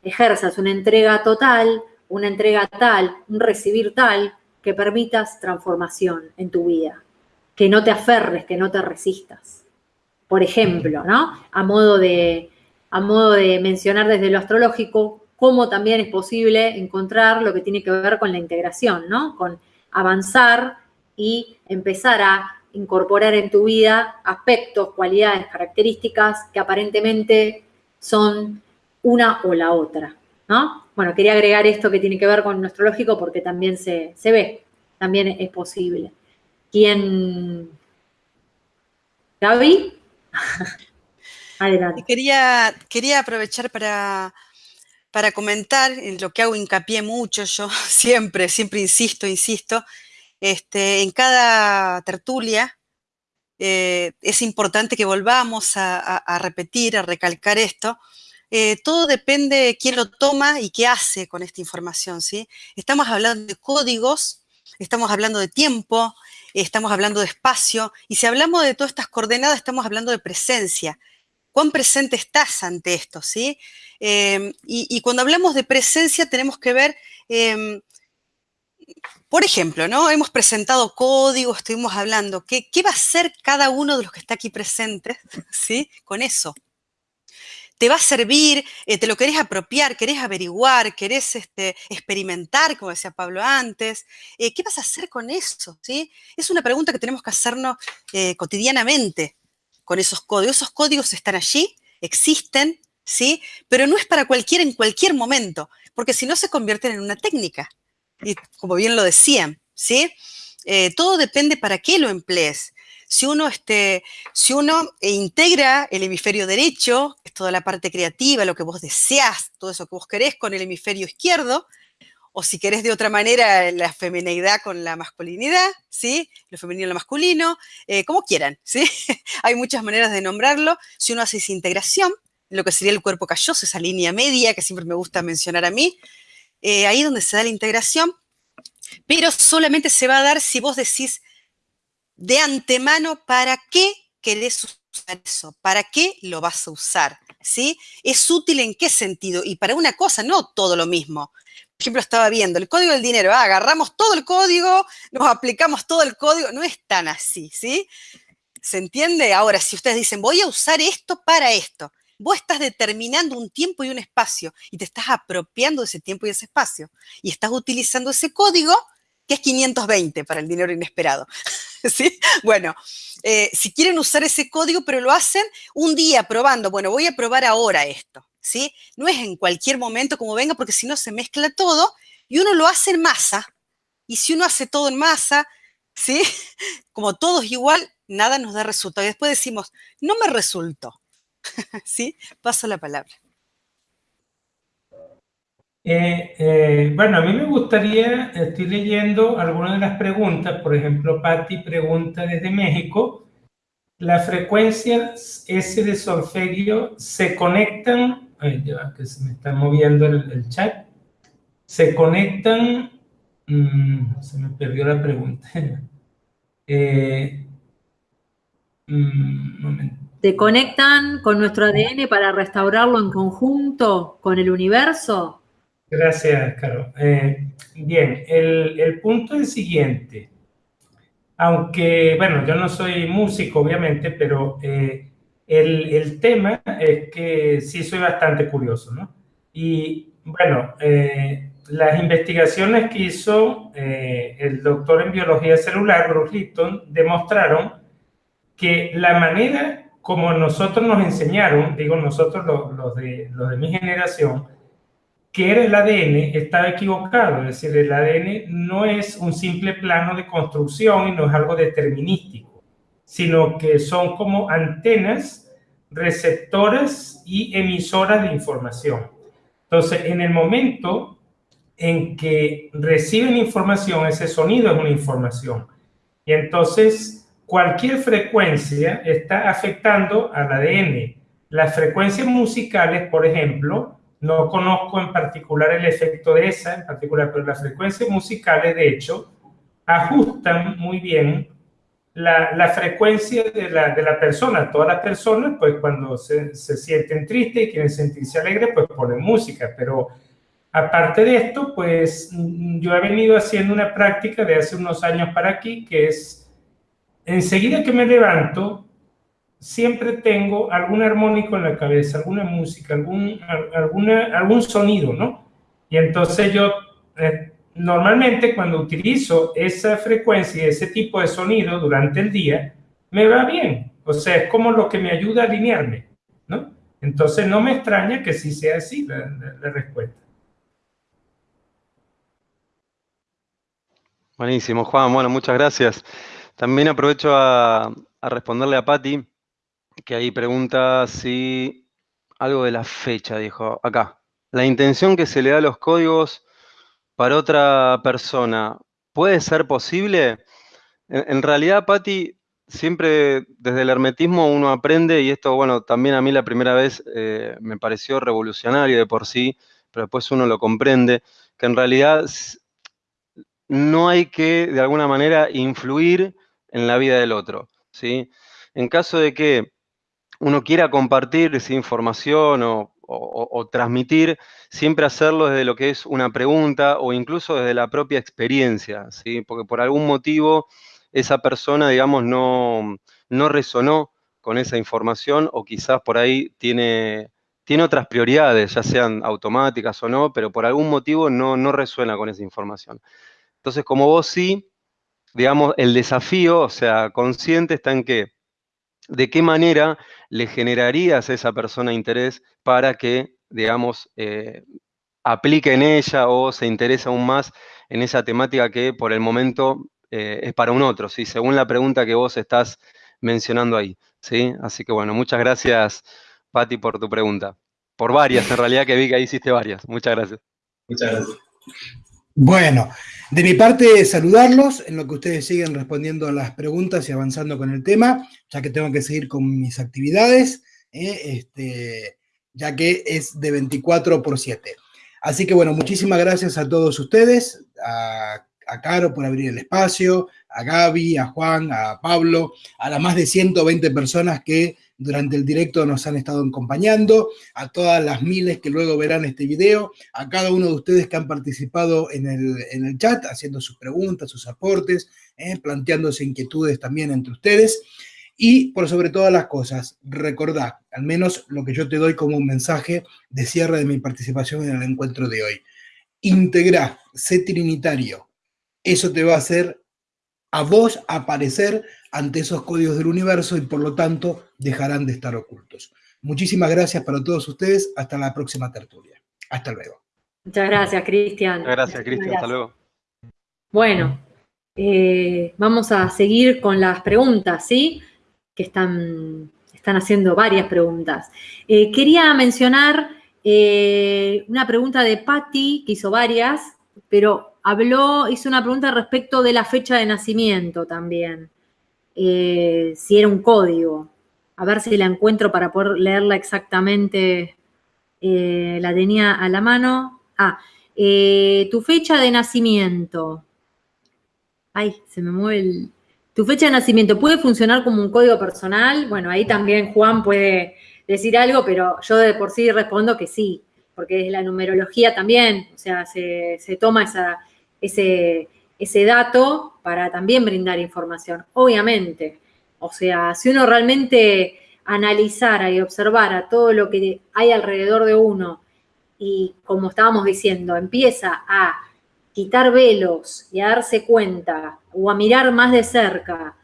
ejerzas una entrega total, una entrega tal, un recibir tal, que permitas transformación en tu vida, que no te aferres, que no te resistas por ejemplo, ¿no? A modo de, a modo de mencionar desde lo astrológico cómo también es posible encontrar lo que tiene que ver con la integración, ¿no? Con avanzar y empezar a incorporar en tu vida aspectos, cualidades, características que aparentemente son una o la otra, ¿no? Bueno, quería agregar esto que tiene que ver con lo astrológico porque también se, se ve, también es posible. ¿Quién? ¿Gaby? *laughs* Quería, aprovechar para, para comentar en lo que hago hincapié mucho, yo *laughs* siempre, siempre insisto, insisto, este, en cada tertulia eh, es importante que volvamos a, repetir, a recalcar esto, eh, todo depende de quién lo toma y qué hace con esta información, ¿sí? Estamos hablando de códigos, estamos hablando de tiempo, estamos hablando de espacio, y si hablamos de todas estas coordenadas, estamos hablando de presencia. ¿Cuán presente estás ante esto, sí? Em, y, cuando hablamos de presencia tenemos que ver, em, por ejemplo, ¿no? Hemos presentado códigos, estuvimos hablando, ¿qué, ¿qué va a hacer cada uno de los que está aquí presentes, *laughs* sí? Con eso te va a servir, eh, te lo querés apropiar, querés averiguar, querés este, experimentar, como decía Pablo antes. Eh, ¿Qué vas a hacer con eso? ¿sí? Es una pregunta que tenemos que hacernos eh, cotidianamente con esos códigos. Esos códigos están allí, existen, ¿sí? pero no es para cualquiera en cualquier momento, porque si no se convierten en una técnica. Y como bien lo decían, ¿sí? todo depende para qué lo emplees si uno, este, si uno integra el hemisferio derecho, es toda la parte creativa, lo que vos deseás, todo eso que vos querés con el hemisferio izquierdo, o si querés de otra manera la femineidad con la masculinidad, ¿sí? Lo femenino y lo masculino, eh, como quieran, ¿sí? *laughs* Hay muchas maneras de nombrarlo. Si uno hace esa integración, lo que sería el cuerpo calloso, esa línea media que siempre me gusta mencionar a mí, eh, ahí donde se da la integración, pero solamente se va a dar si vos decís, de antemano para qué querés usar eso, para qué lo vas a usar, ¿sí? ¿Es útil en qué sentido? Y para una cosa, no todo lo mismo. Por ejemplo, estaba viendo el código del dinero, ah, agarramos todo el código, nos aplicamos todo el código, no es tan así, ¿sí? ¿Se entiende? Ahora, si ustedes dicen, voy a usar esto para esto, vos estás determinando un tiempo y un espacio y te estás apropiando de ese tiempo y ese espacio y estás utilizando ese código que es 520 para el dinero inesperado. *laughs* ¿Sí? Bueno, eh, si quieren usar ese código, pero lo hacen un día probando, bueno, voy a probar ahora esto, ¿sí? No es en cualquier momento como venga, porque si no se mezcla todo y uno lo hace en masa. Y si uno hace todo en masa, ¿sí? *laughs* Como todos igual, nada nos da resultado. Y después decimos, no me resultó. *laughs* ¿Sí? Paso la palabra. Eh, eh, bueno, a mí me gustaría, estoy leyendo algunas de las preguntas, por ejemplo, Patti pregunta desde México, ¿las frecuencias S de solfegio se conectan, ay, ya que se me está moviendo el, chat, se conectan, mm, se me perdió la pregunta, *laughs* eh, mm, ¿Se conectan con nuestro ADN para restaurarlo en conjunto con el universo? Gracias, Caro. Eh, bien, el, punto es el siguiente. Aunque, bueno, yo no soy músico, obviamente, pero eh, el, tema es que sí soy bastante curioso, ¿no? Y, bueno, eh, las investigaciones que hizo el doctor en biología celular, Bruce Lipton, demostraron que la manera como nosotros nos enseñaron, digo nosotros los, de, los de mi generación, que era el ADN estaba equivocado, es decir, el ADN no es un simple plano de construcción y no es algo determinístico, sino que son como antenas receptoras y emisoras de información. Entonces, en el momento en que reciben información, ese sonido es una información. Y entonces, cualquier frecuencia está afectando al ADN. Las frecuencias musicales, por ejemplo, no conozco en particular el efecto de esa, en particular, pero las frecuencias musicales, de hecho, ajustan muy bien la, frecuencia de la, de la, persona. Todas las personas, pues cuando se, se, sienten tristes y quieren sentirse alegres, pues ponen música. Pero aparte de esto, pues yo he venido haciendo una práctica de hace unos años para aquí, que es, enseguida que me levanto, siempre tengo algún armónico en la cabeza, alguna música, algún, alguna, algún sonido, ¿no? Y entonces yo eh, normalmente cuando utilizo esa frecuencia y ese tipo de sonido durante el día, me va bien. O sea, es como lo que me ayuda a alinearme, ¿no? Entonces no me extraña que sí sea así la, respuesta. Buenísimo, Juan. Bueno, muchas gracias. También aprovecho a, a responderle a Patti que ahí pregunta si algo de la fecha, dijo acá. La intención que se le da a los códigos para otra persona, ¿puede ser posible? En, realidad, Patti, siempre desde el hermetismo uno aprende, y esto, bueno, también a mí la primera vez eh, me pareció revolucionario de por sí, pero después uno lo comprende, que en realidad no hay que, de alguna manera, influir en la vida del otro, ¿sí? En caso de que uno quiera compartir esa información o, transmitir, siempre hacerlo desde lo que es una pregunta o incluso desde la propia experiencia, ¿sí? Porque por algún motivo esa persona, digamos, no, no resonó con esa información o quizás por ahí tiene, tiene otras prioridades, ya sean automáticas o no, pero por algún motivo no, no resuena con esa información. Entonces, como vos sí, digamos, el desafío, o sea, consciente está en que, de qué manera le generarías a esa persona interés para que, digamos, eh, aplique en ella o se interese aún más en esa temática que por el momento eh, es para un otro, ¿sí? según la pregunta que vos estás mencionando ahí. ¿sí? Así que bueno, muchas gracias, Patti, por tu pregunta. Por varias, en realidad, que vi que ahí hiciste varias. Muchas gracias. Muchas gracias. Bueno, de mi parte, saludarlos en lo que ustedes siguen respondiendo las preguntas y avanzando con el tema, ya que tengo que seguir con mis actividades, ¿eh? este, ya que es de 24 por 7. Así que bueno, muchísimas gracias a todos ustedes, a, a Caro por abrir el espacio, a Gaby, a Juan, a Pablo, a las más de 120 personas que durante el directo nos han estado acompañando, a todas las miles que luego verán este video, a cada uno de ustedes que han participado en el, chat, haciendo sus preguntas, sus aportes, eh, planteándose inquietudes también entre ustedes. Y por sobre todas las cosas, recordad, al menos lo que yo te doy como un mensaje de cierre de mi participación en el encuentro de hoy. Integra, sé trinitario. Eso te va a hacer a vos aparecer ante esos códigos del universo y por lo tanto dejarán de estar ocultos. Muchísimas gracias para todos ustedes. Hasta la próxima tertulia. Hasta luego. Muchas gracias, Cristian. Muchas gracias, Cristian. Hasta luego. Bueno, eh, vamos a seguir con las preguntas, ¿sí? Que están, están haciendo varias preguntas. Eh, quería mencionar eh, una pregunta de Patti, que hizo varias, pero habló, hizo una pregunta respecto de la fecha de nacimiento también. Eh, si era un código. A ver si la encuentro para poder leerla exactamente. Eh, la tenía a la mano. Ah, eh, tu fecha de nacimiento. Ay, se me mueve el... Tu fecha de nacimiento puede funcionar como un código personal. Bueno, ahí también Juan puede decir algo, pero yo de por sí respondo que sí, porque es la numerología también, o sea, se, se toma esa, ese, ese dato para también brindar información, obviamente. O sea, si uno realmente analizara y observara todo lo que hay alrededor de uno y, como estábamos diciendo, empieza a quitar velos y a darse cuenta o a mirar más de cerca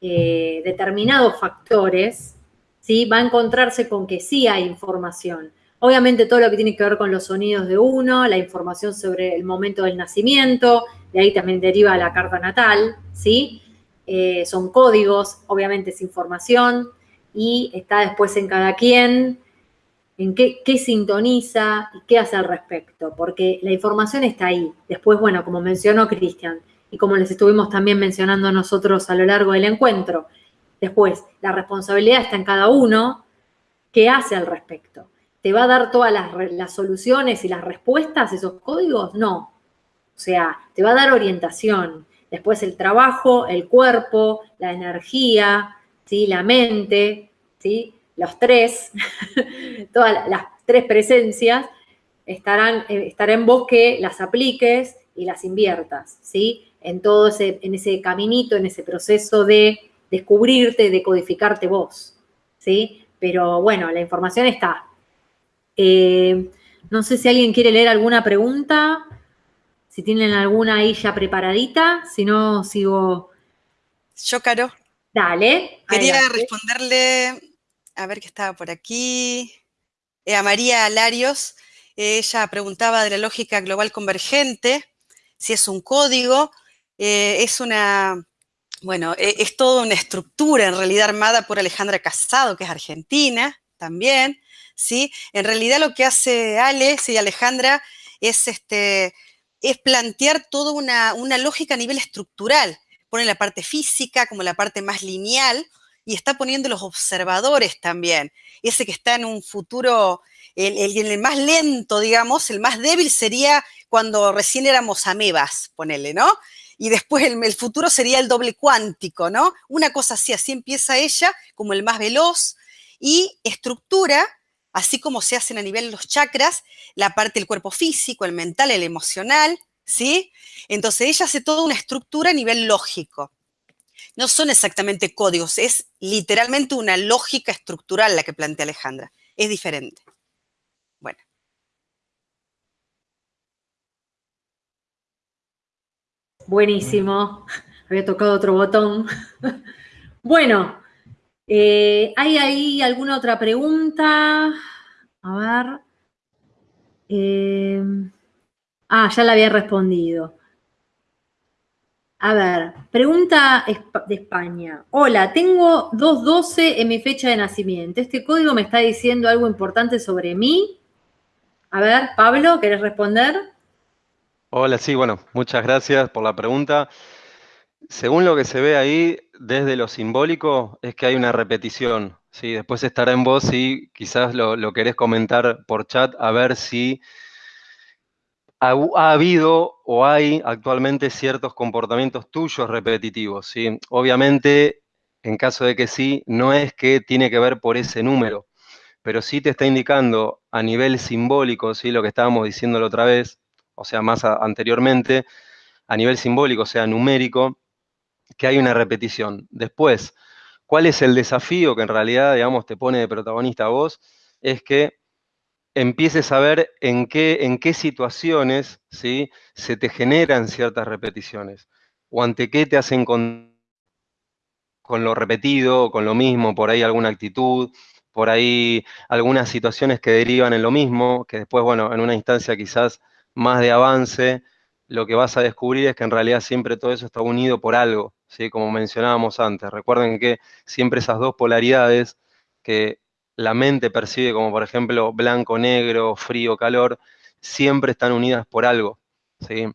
eh, determinados factores, ¿sí? va a encontrarse con que sí hay información. Obviamente todo lo que tiene que ver con los sonidos de uno, la información sobre el momento del nacimiento, de ahí también deriva la carta natal, ¿sí? Eh, son códigos, obviamente es información y está después en cada quien en qué, qué, sintoniza y qué hace al respecto, porque la información está ahí. Después, bueno, como mencionó Cristian y como les estuvimos también mencionando nosotros a lo largo del encuentro, después la responsabilidad está en cada uno, qué hace al respecto. ¿Te va a dar todas las, soluciones y las respuestas, esos códigos? No. O sea, te va a dar orientación. Después el trabajo, el cuerpo, la energía, ¿sí? la mente, ¿sí? los tres, *laughs* todas las tres presencias estarán, eh, en vos que las apliques y las inviertas, ¿sí? En todo ese, en ese caminito, en ese proceso de descubrirte, de codificarte vos, ¿sí? Pero bueno, la información está, eh, no sé si alguien quiere leer alguna pregunta, si tienen alguna ahí ya preparadita, si no, sigo. Yo, Caro. Dale. Quería responderle, a ver qué estaba por aquí, eh, a María Alarios. ella preguntaba de la lógica global convergente, si es un código, eh, es una, bueno, es toda una estructura en realidad armada por Alejandra Casado, que es argentina también. ¿Sí? En realidad lo que hace Ale y Alejandra es, este, es plantear toda una, lógica a nivel estructural, pone la parte física como la parte más lineal y está poniendo los observadores también. Ese que está en un futuro, el, el, más lento, digamos, el más débil sería cuando recién éramos amebas, ponele, ¿no? Y después el, el futuro sería el doble cuántico, ¿no? Una cosa así, así empieza ella como el más veloz y estructura así como se hacen a nivel de los chakras, la parte del cuerpo físico, el mental, el emocional, ¿sí? Entonces ella hace toda una estructura a nivel lógico. No son exactamente códigos, es literalmente una lógica estructural la que plantea Alejandra. Es diferente. Bueno. Buenísimo. Había tocado otro botón. *laughs* Bueno, eh, ¿Hay ahí alguna otra pregunta? A ver. Eh, ah, ya la había respondido. A ver, pregunta de España. Hola, tengo 212 en mi fecha de nacimiento. ¿Este código me está diciendo algo importante sobre mí? A ver, Pablo, ¿querés responder? Hola, sí, bueno, muchas gracias por la pregunta. Según lo que se ve ahí, desde lo simbólico, es que hay una repetición. ¿sí? Después estará en vos si quizás lo, querés comentar por chat, a ver si ha, habido o hay actualmente ciertos comportamientos tuyos repetitivos. ¿sí? Obviamente, en caso de que sí, no es que tiene que ver por ese número, pero sí te está indicando a nivel simbólico, ¿sí? lo que estábamos diciendo la otra vez, o sea, más anteriormente, a nivel simbólico, o sea, numérico, que hay una repetición. Después, ¿cuál es el desafío que en realidad, digamos, te pone de protagonista a vos? Es que empieces a ver en qué, en qué situaciones ¿sí? se te generan ciertas repeticiones o ante qué te hacen con, con lo repetido, con lo mismo, por ahí alguna actitud, por ahí algunas situaciones que derivan en lo mismo, que después, bueno, en una instancia quizás más de avance, lo que vas a descubrir es que en realidad siempre todo eso está unido por algo, ¿sí? como mencionábamos antes. Recuerden que siempre esas dos polaridades que la mente percibe como por ejemplo blanco, negro, frío, calor, siempre están unidas por algo. ¿sí?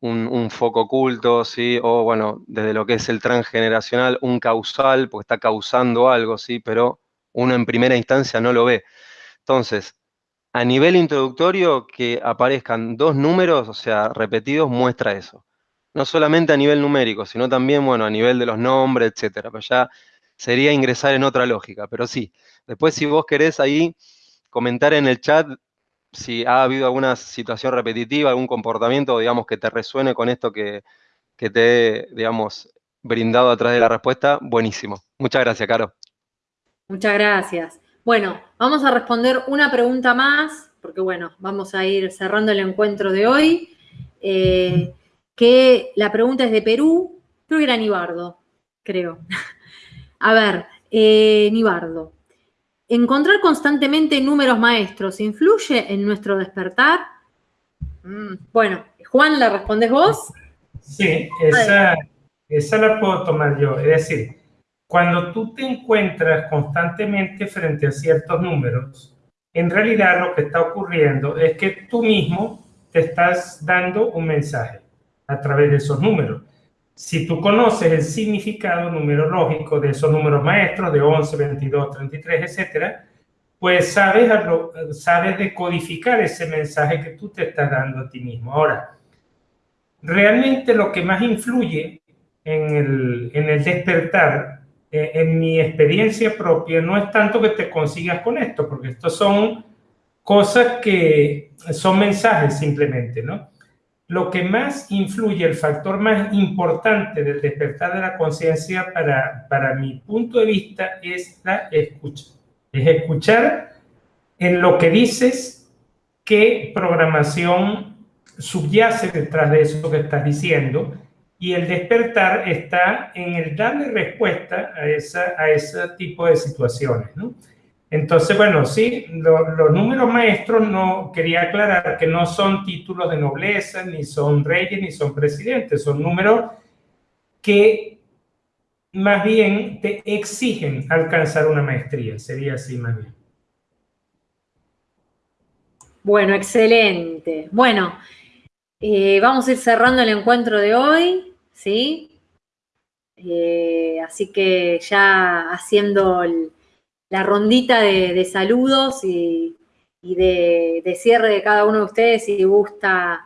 Un, foco oculto, ¿sí? o bueno, desde lo que es el transgeneracional, un causal, porque está causando algo, ¿sí? pero uno en primera instancia no lo ve. Entonces, a nivel introductorio, que aparezcan dos números, o sea, repetidos, muestra eso. No solamente a nivel numérico, sino también, bueno, a nivel de los nombres, etcétera. Pero ya sería ingresar en otra lógica. Pero sí, después si vos querés ahí comentar en el chat si ha habido alguna situación repetitiva, algún comportamiento, digamos, que te resuene con esto que, que te he, digamos, brindado atrás de la respuesta, buenísimo. Muchas gracias, Caro. Muchas gracias. Bueno, vamos a responder una pregunta más, porque bueno, vamos a ir cerrando el encuentro de hoy. Eh, que la pregunta es de Perú, creo que era Nibardo, creo. *laughs* A ver, eh, Nibardo, ¿encontrar constantemente números maestros influye en nuestro despertar? Mm, bueno, Juan, ¿la respondes vos? Sí, esa, esa la puedo tomar yo. Es decir, cuando tú te encuentras constantemente frente a ciertos números, en realidad lo que está ocurriendo es que tú mismo te estás dando un mensaje a través de esos números. Si tú conoces el significado numerológico de esos números maestros, de 11, 22, 33, etcétera, pues sabes, sabes decodificar ese mensaje que tú te estás dando a ti mismo. Ahora, realmente lo que más influye en el, en el despertar eh, en mi experiencia propia, no es tanto que te consigas con esto, porque estos son cosas que son mensajes simplemente, ¿no? Lo que más influye, el factor más importante del despertar de la conciencia para, para mi punto de vista es la escucha. Es escuchar en lo que dices qué programación subyace detrás de eso que estás diciendo y el despertar está en el darle respuesta a, esa, a ese tipo de situaciones, ¿no? Entonces, bueno, sí, los números maestros no, quería aclarar que no son títulos de nobleza, ni son reyes, ni son presidentes, son números que más bien te exigen alcanzar una maestría, sería así más bien. Bueno, excelente. Bueno, eh, vamos a ir cerrando el encuentro de hoy. ¿sí? Eh, así que ya haciendo la rondita de, saludos y, de, cierre de cada uno de ustedes, si gusta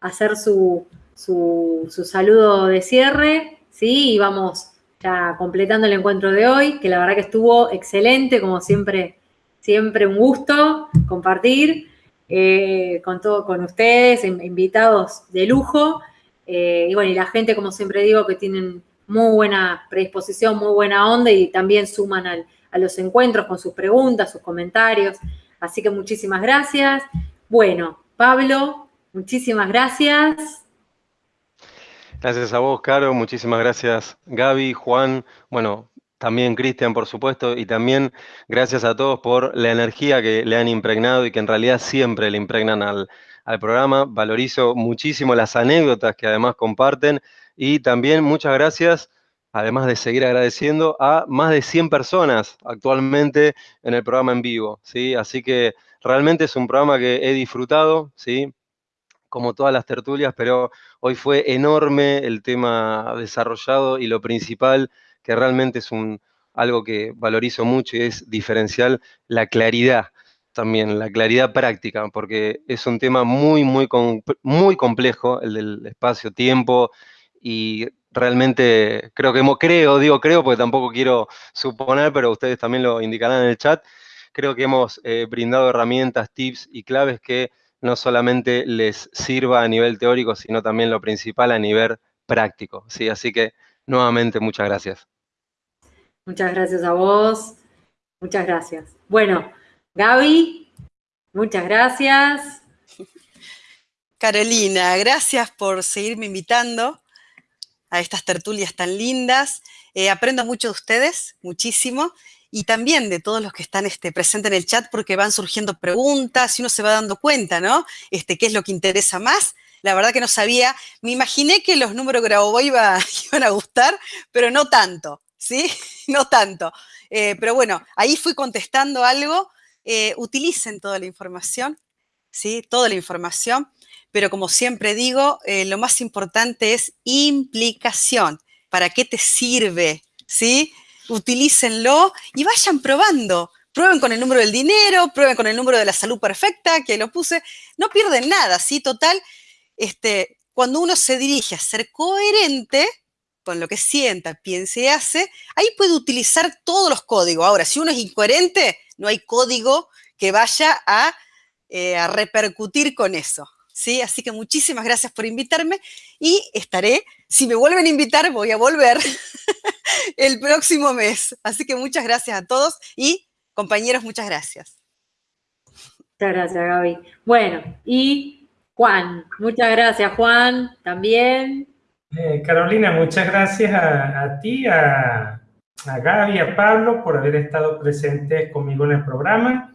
hacer su, su, saludo de cierre, ¿sí? Y vamos ya completando el encuentro de hoy, que la verdad que estuvo excelente, como siempre, siempre un gusto compartir eh, con todo, con ustedes, invitados de lujo. Eh, y bueno, y la gente, como siempre digo, que tienen muy buena predisposición, muy buena onda y también suman a los encuentros con sus preguntas, sus comentarios. Así que muchísimas gracias. Bueno, Pablo, muchísimas gracias. Gracias a vos, Caro. Muchísimas gracias, Gaby, Juan. Bueno, también Cristian, por supuesto, y también gracias a todos por la energía que le han impregnado y que en realidad siempre le impregnan al, al programa. Valorizo muchísimo las anécdotas que además comparten y también muchas gracias, además de seguir agradeciendo, a más de 100 personas actualmente en el programa en vivo. ¿sí? Así que realmente es un programa que he disfrutado, ¿sí? como todas las tertulias, pero hoy fue enorme el tema desarrollado y lo principal, que realmente es un, algo que valorizo mucho y es diferencial, la claridad también, la claridad práctica, porque es un tema muy, muy, muy complejo, el del espacio-tiempo, y realmente creo que, creo, digo creo, porque tampoco quiero suponer, pero ustedes también lo indicarán en el chat, creo que hemos eh, brindado herramientas, tips y claves que no solamente les sirva a nivel teórico, sino también lo principal a nivel práctico. ¿sí? Así que, nuevamente, muchas gracias. Muchas gracias a vos. Muchas gracias. Bueno, Gaby, muchas gracias. *laughs* Carolina, gracias por seguirme invitando a estas tertulias tan lindas. Eh, aprendo mucho de ustedes, muchísimo, y también de todos los que están este, presentes en el chat porque van surgiendo preguntas y uno se va dando cuenta, ¿no? Este, ¿Qué es lo que interesa más? La verdad que no sabía, me imaginé que los números Grabovoi iba, *laughs* iban a gustar, pero no tanto, ¿sí? *laughs* No tanto. Eh, pero bueno, ahí fui contestando algo. Eh, utilicen toda la información, ¿sí? Toda la información pero como siempre digo, eh, lo más importante es implicación. ¿Para qué te sirve? ¿Sí? Utilícenlo y vayan probando. Prueben con el número del dinero, prueben con el número de la salud perfecta, que lo puse. No pierden nada, ¿sí? Total, este, cuando uno se dirige a ser coherente con lo que sienta, piense y hace, ahí puede utilizar todos los códigos. Ahora, si uno es incoherente, no hay código que vaya a, eh, a repercutir con eso. ¿Sí? Así que muchísimas gracias por invitarme y estaré, si me vuelven a invitar, voy a volver *laughs* el próximo mes. Así que muchas gracias a todos y compañeros, muchas gracias. Muchas gracias, Gaby. Bueno, y Juan, muchas gracias, Juan, también. Eh, Carolina, muchas gracias a, ti, a, a Gaby, a Pablo por haber estado presentes conmigo en el programa.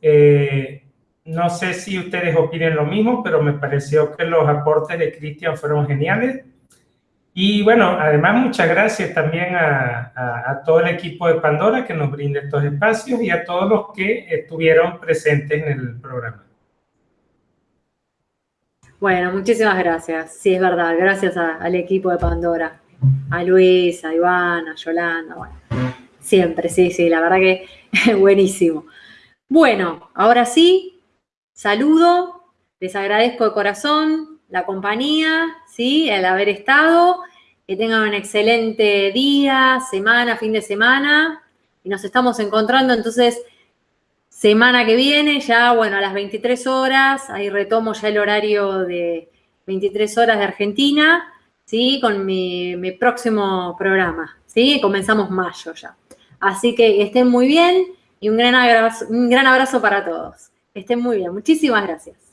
Eh, no sé si ustedes opinen lo mismo, pero me pareció que los aportes de Cristian fueron geniales. Y bueno, además muchas gracias también a, todo el equipo de Pandora que nos brinda estos espacios y a todos los que estuvieron presentes en el programa. Bueno, muchísimas gracias. Sí, es verdad. Gracias al equipo de Pandora. A Luis, a Iván, a Yolanda. Siempre, sí, sí. La verdad que *laughs* buenísimo. Bueno, ahora sí, saludo, les agradezco de corazón la compañía, ¿sí? el haber estado, que tengan un excelente día, semana, fin de semana, y nos estamos encontrando entonces semana que viene, ya bueno, a las 23 horas, ahí retomo ya el horario de 23 horas de Argentina, ¿sí? Con mi, mi próximo programa, ¿sí? Comenzamos mayo ya. Así que estén muy bien y un gran abrazo, un gran abrazo para todos. Estén muy bien. Muchísimas gracias.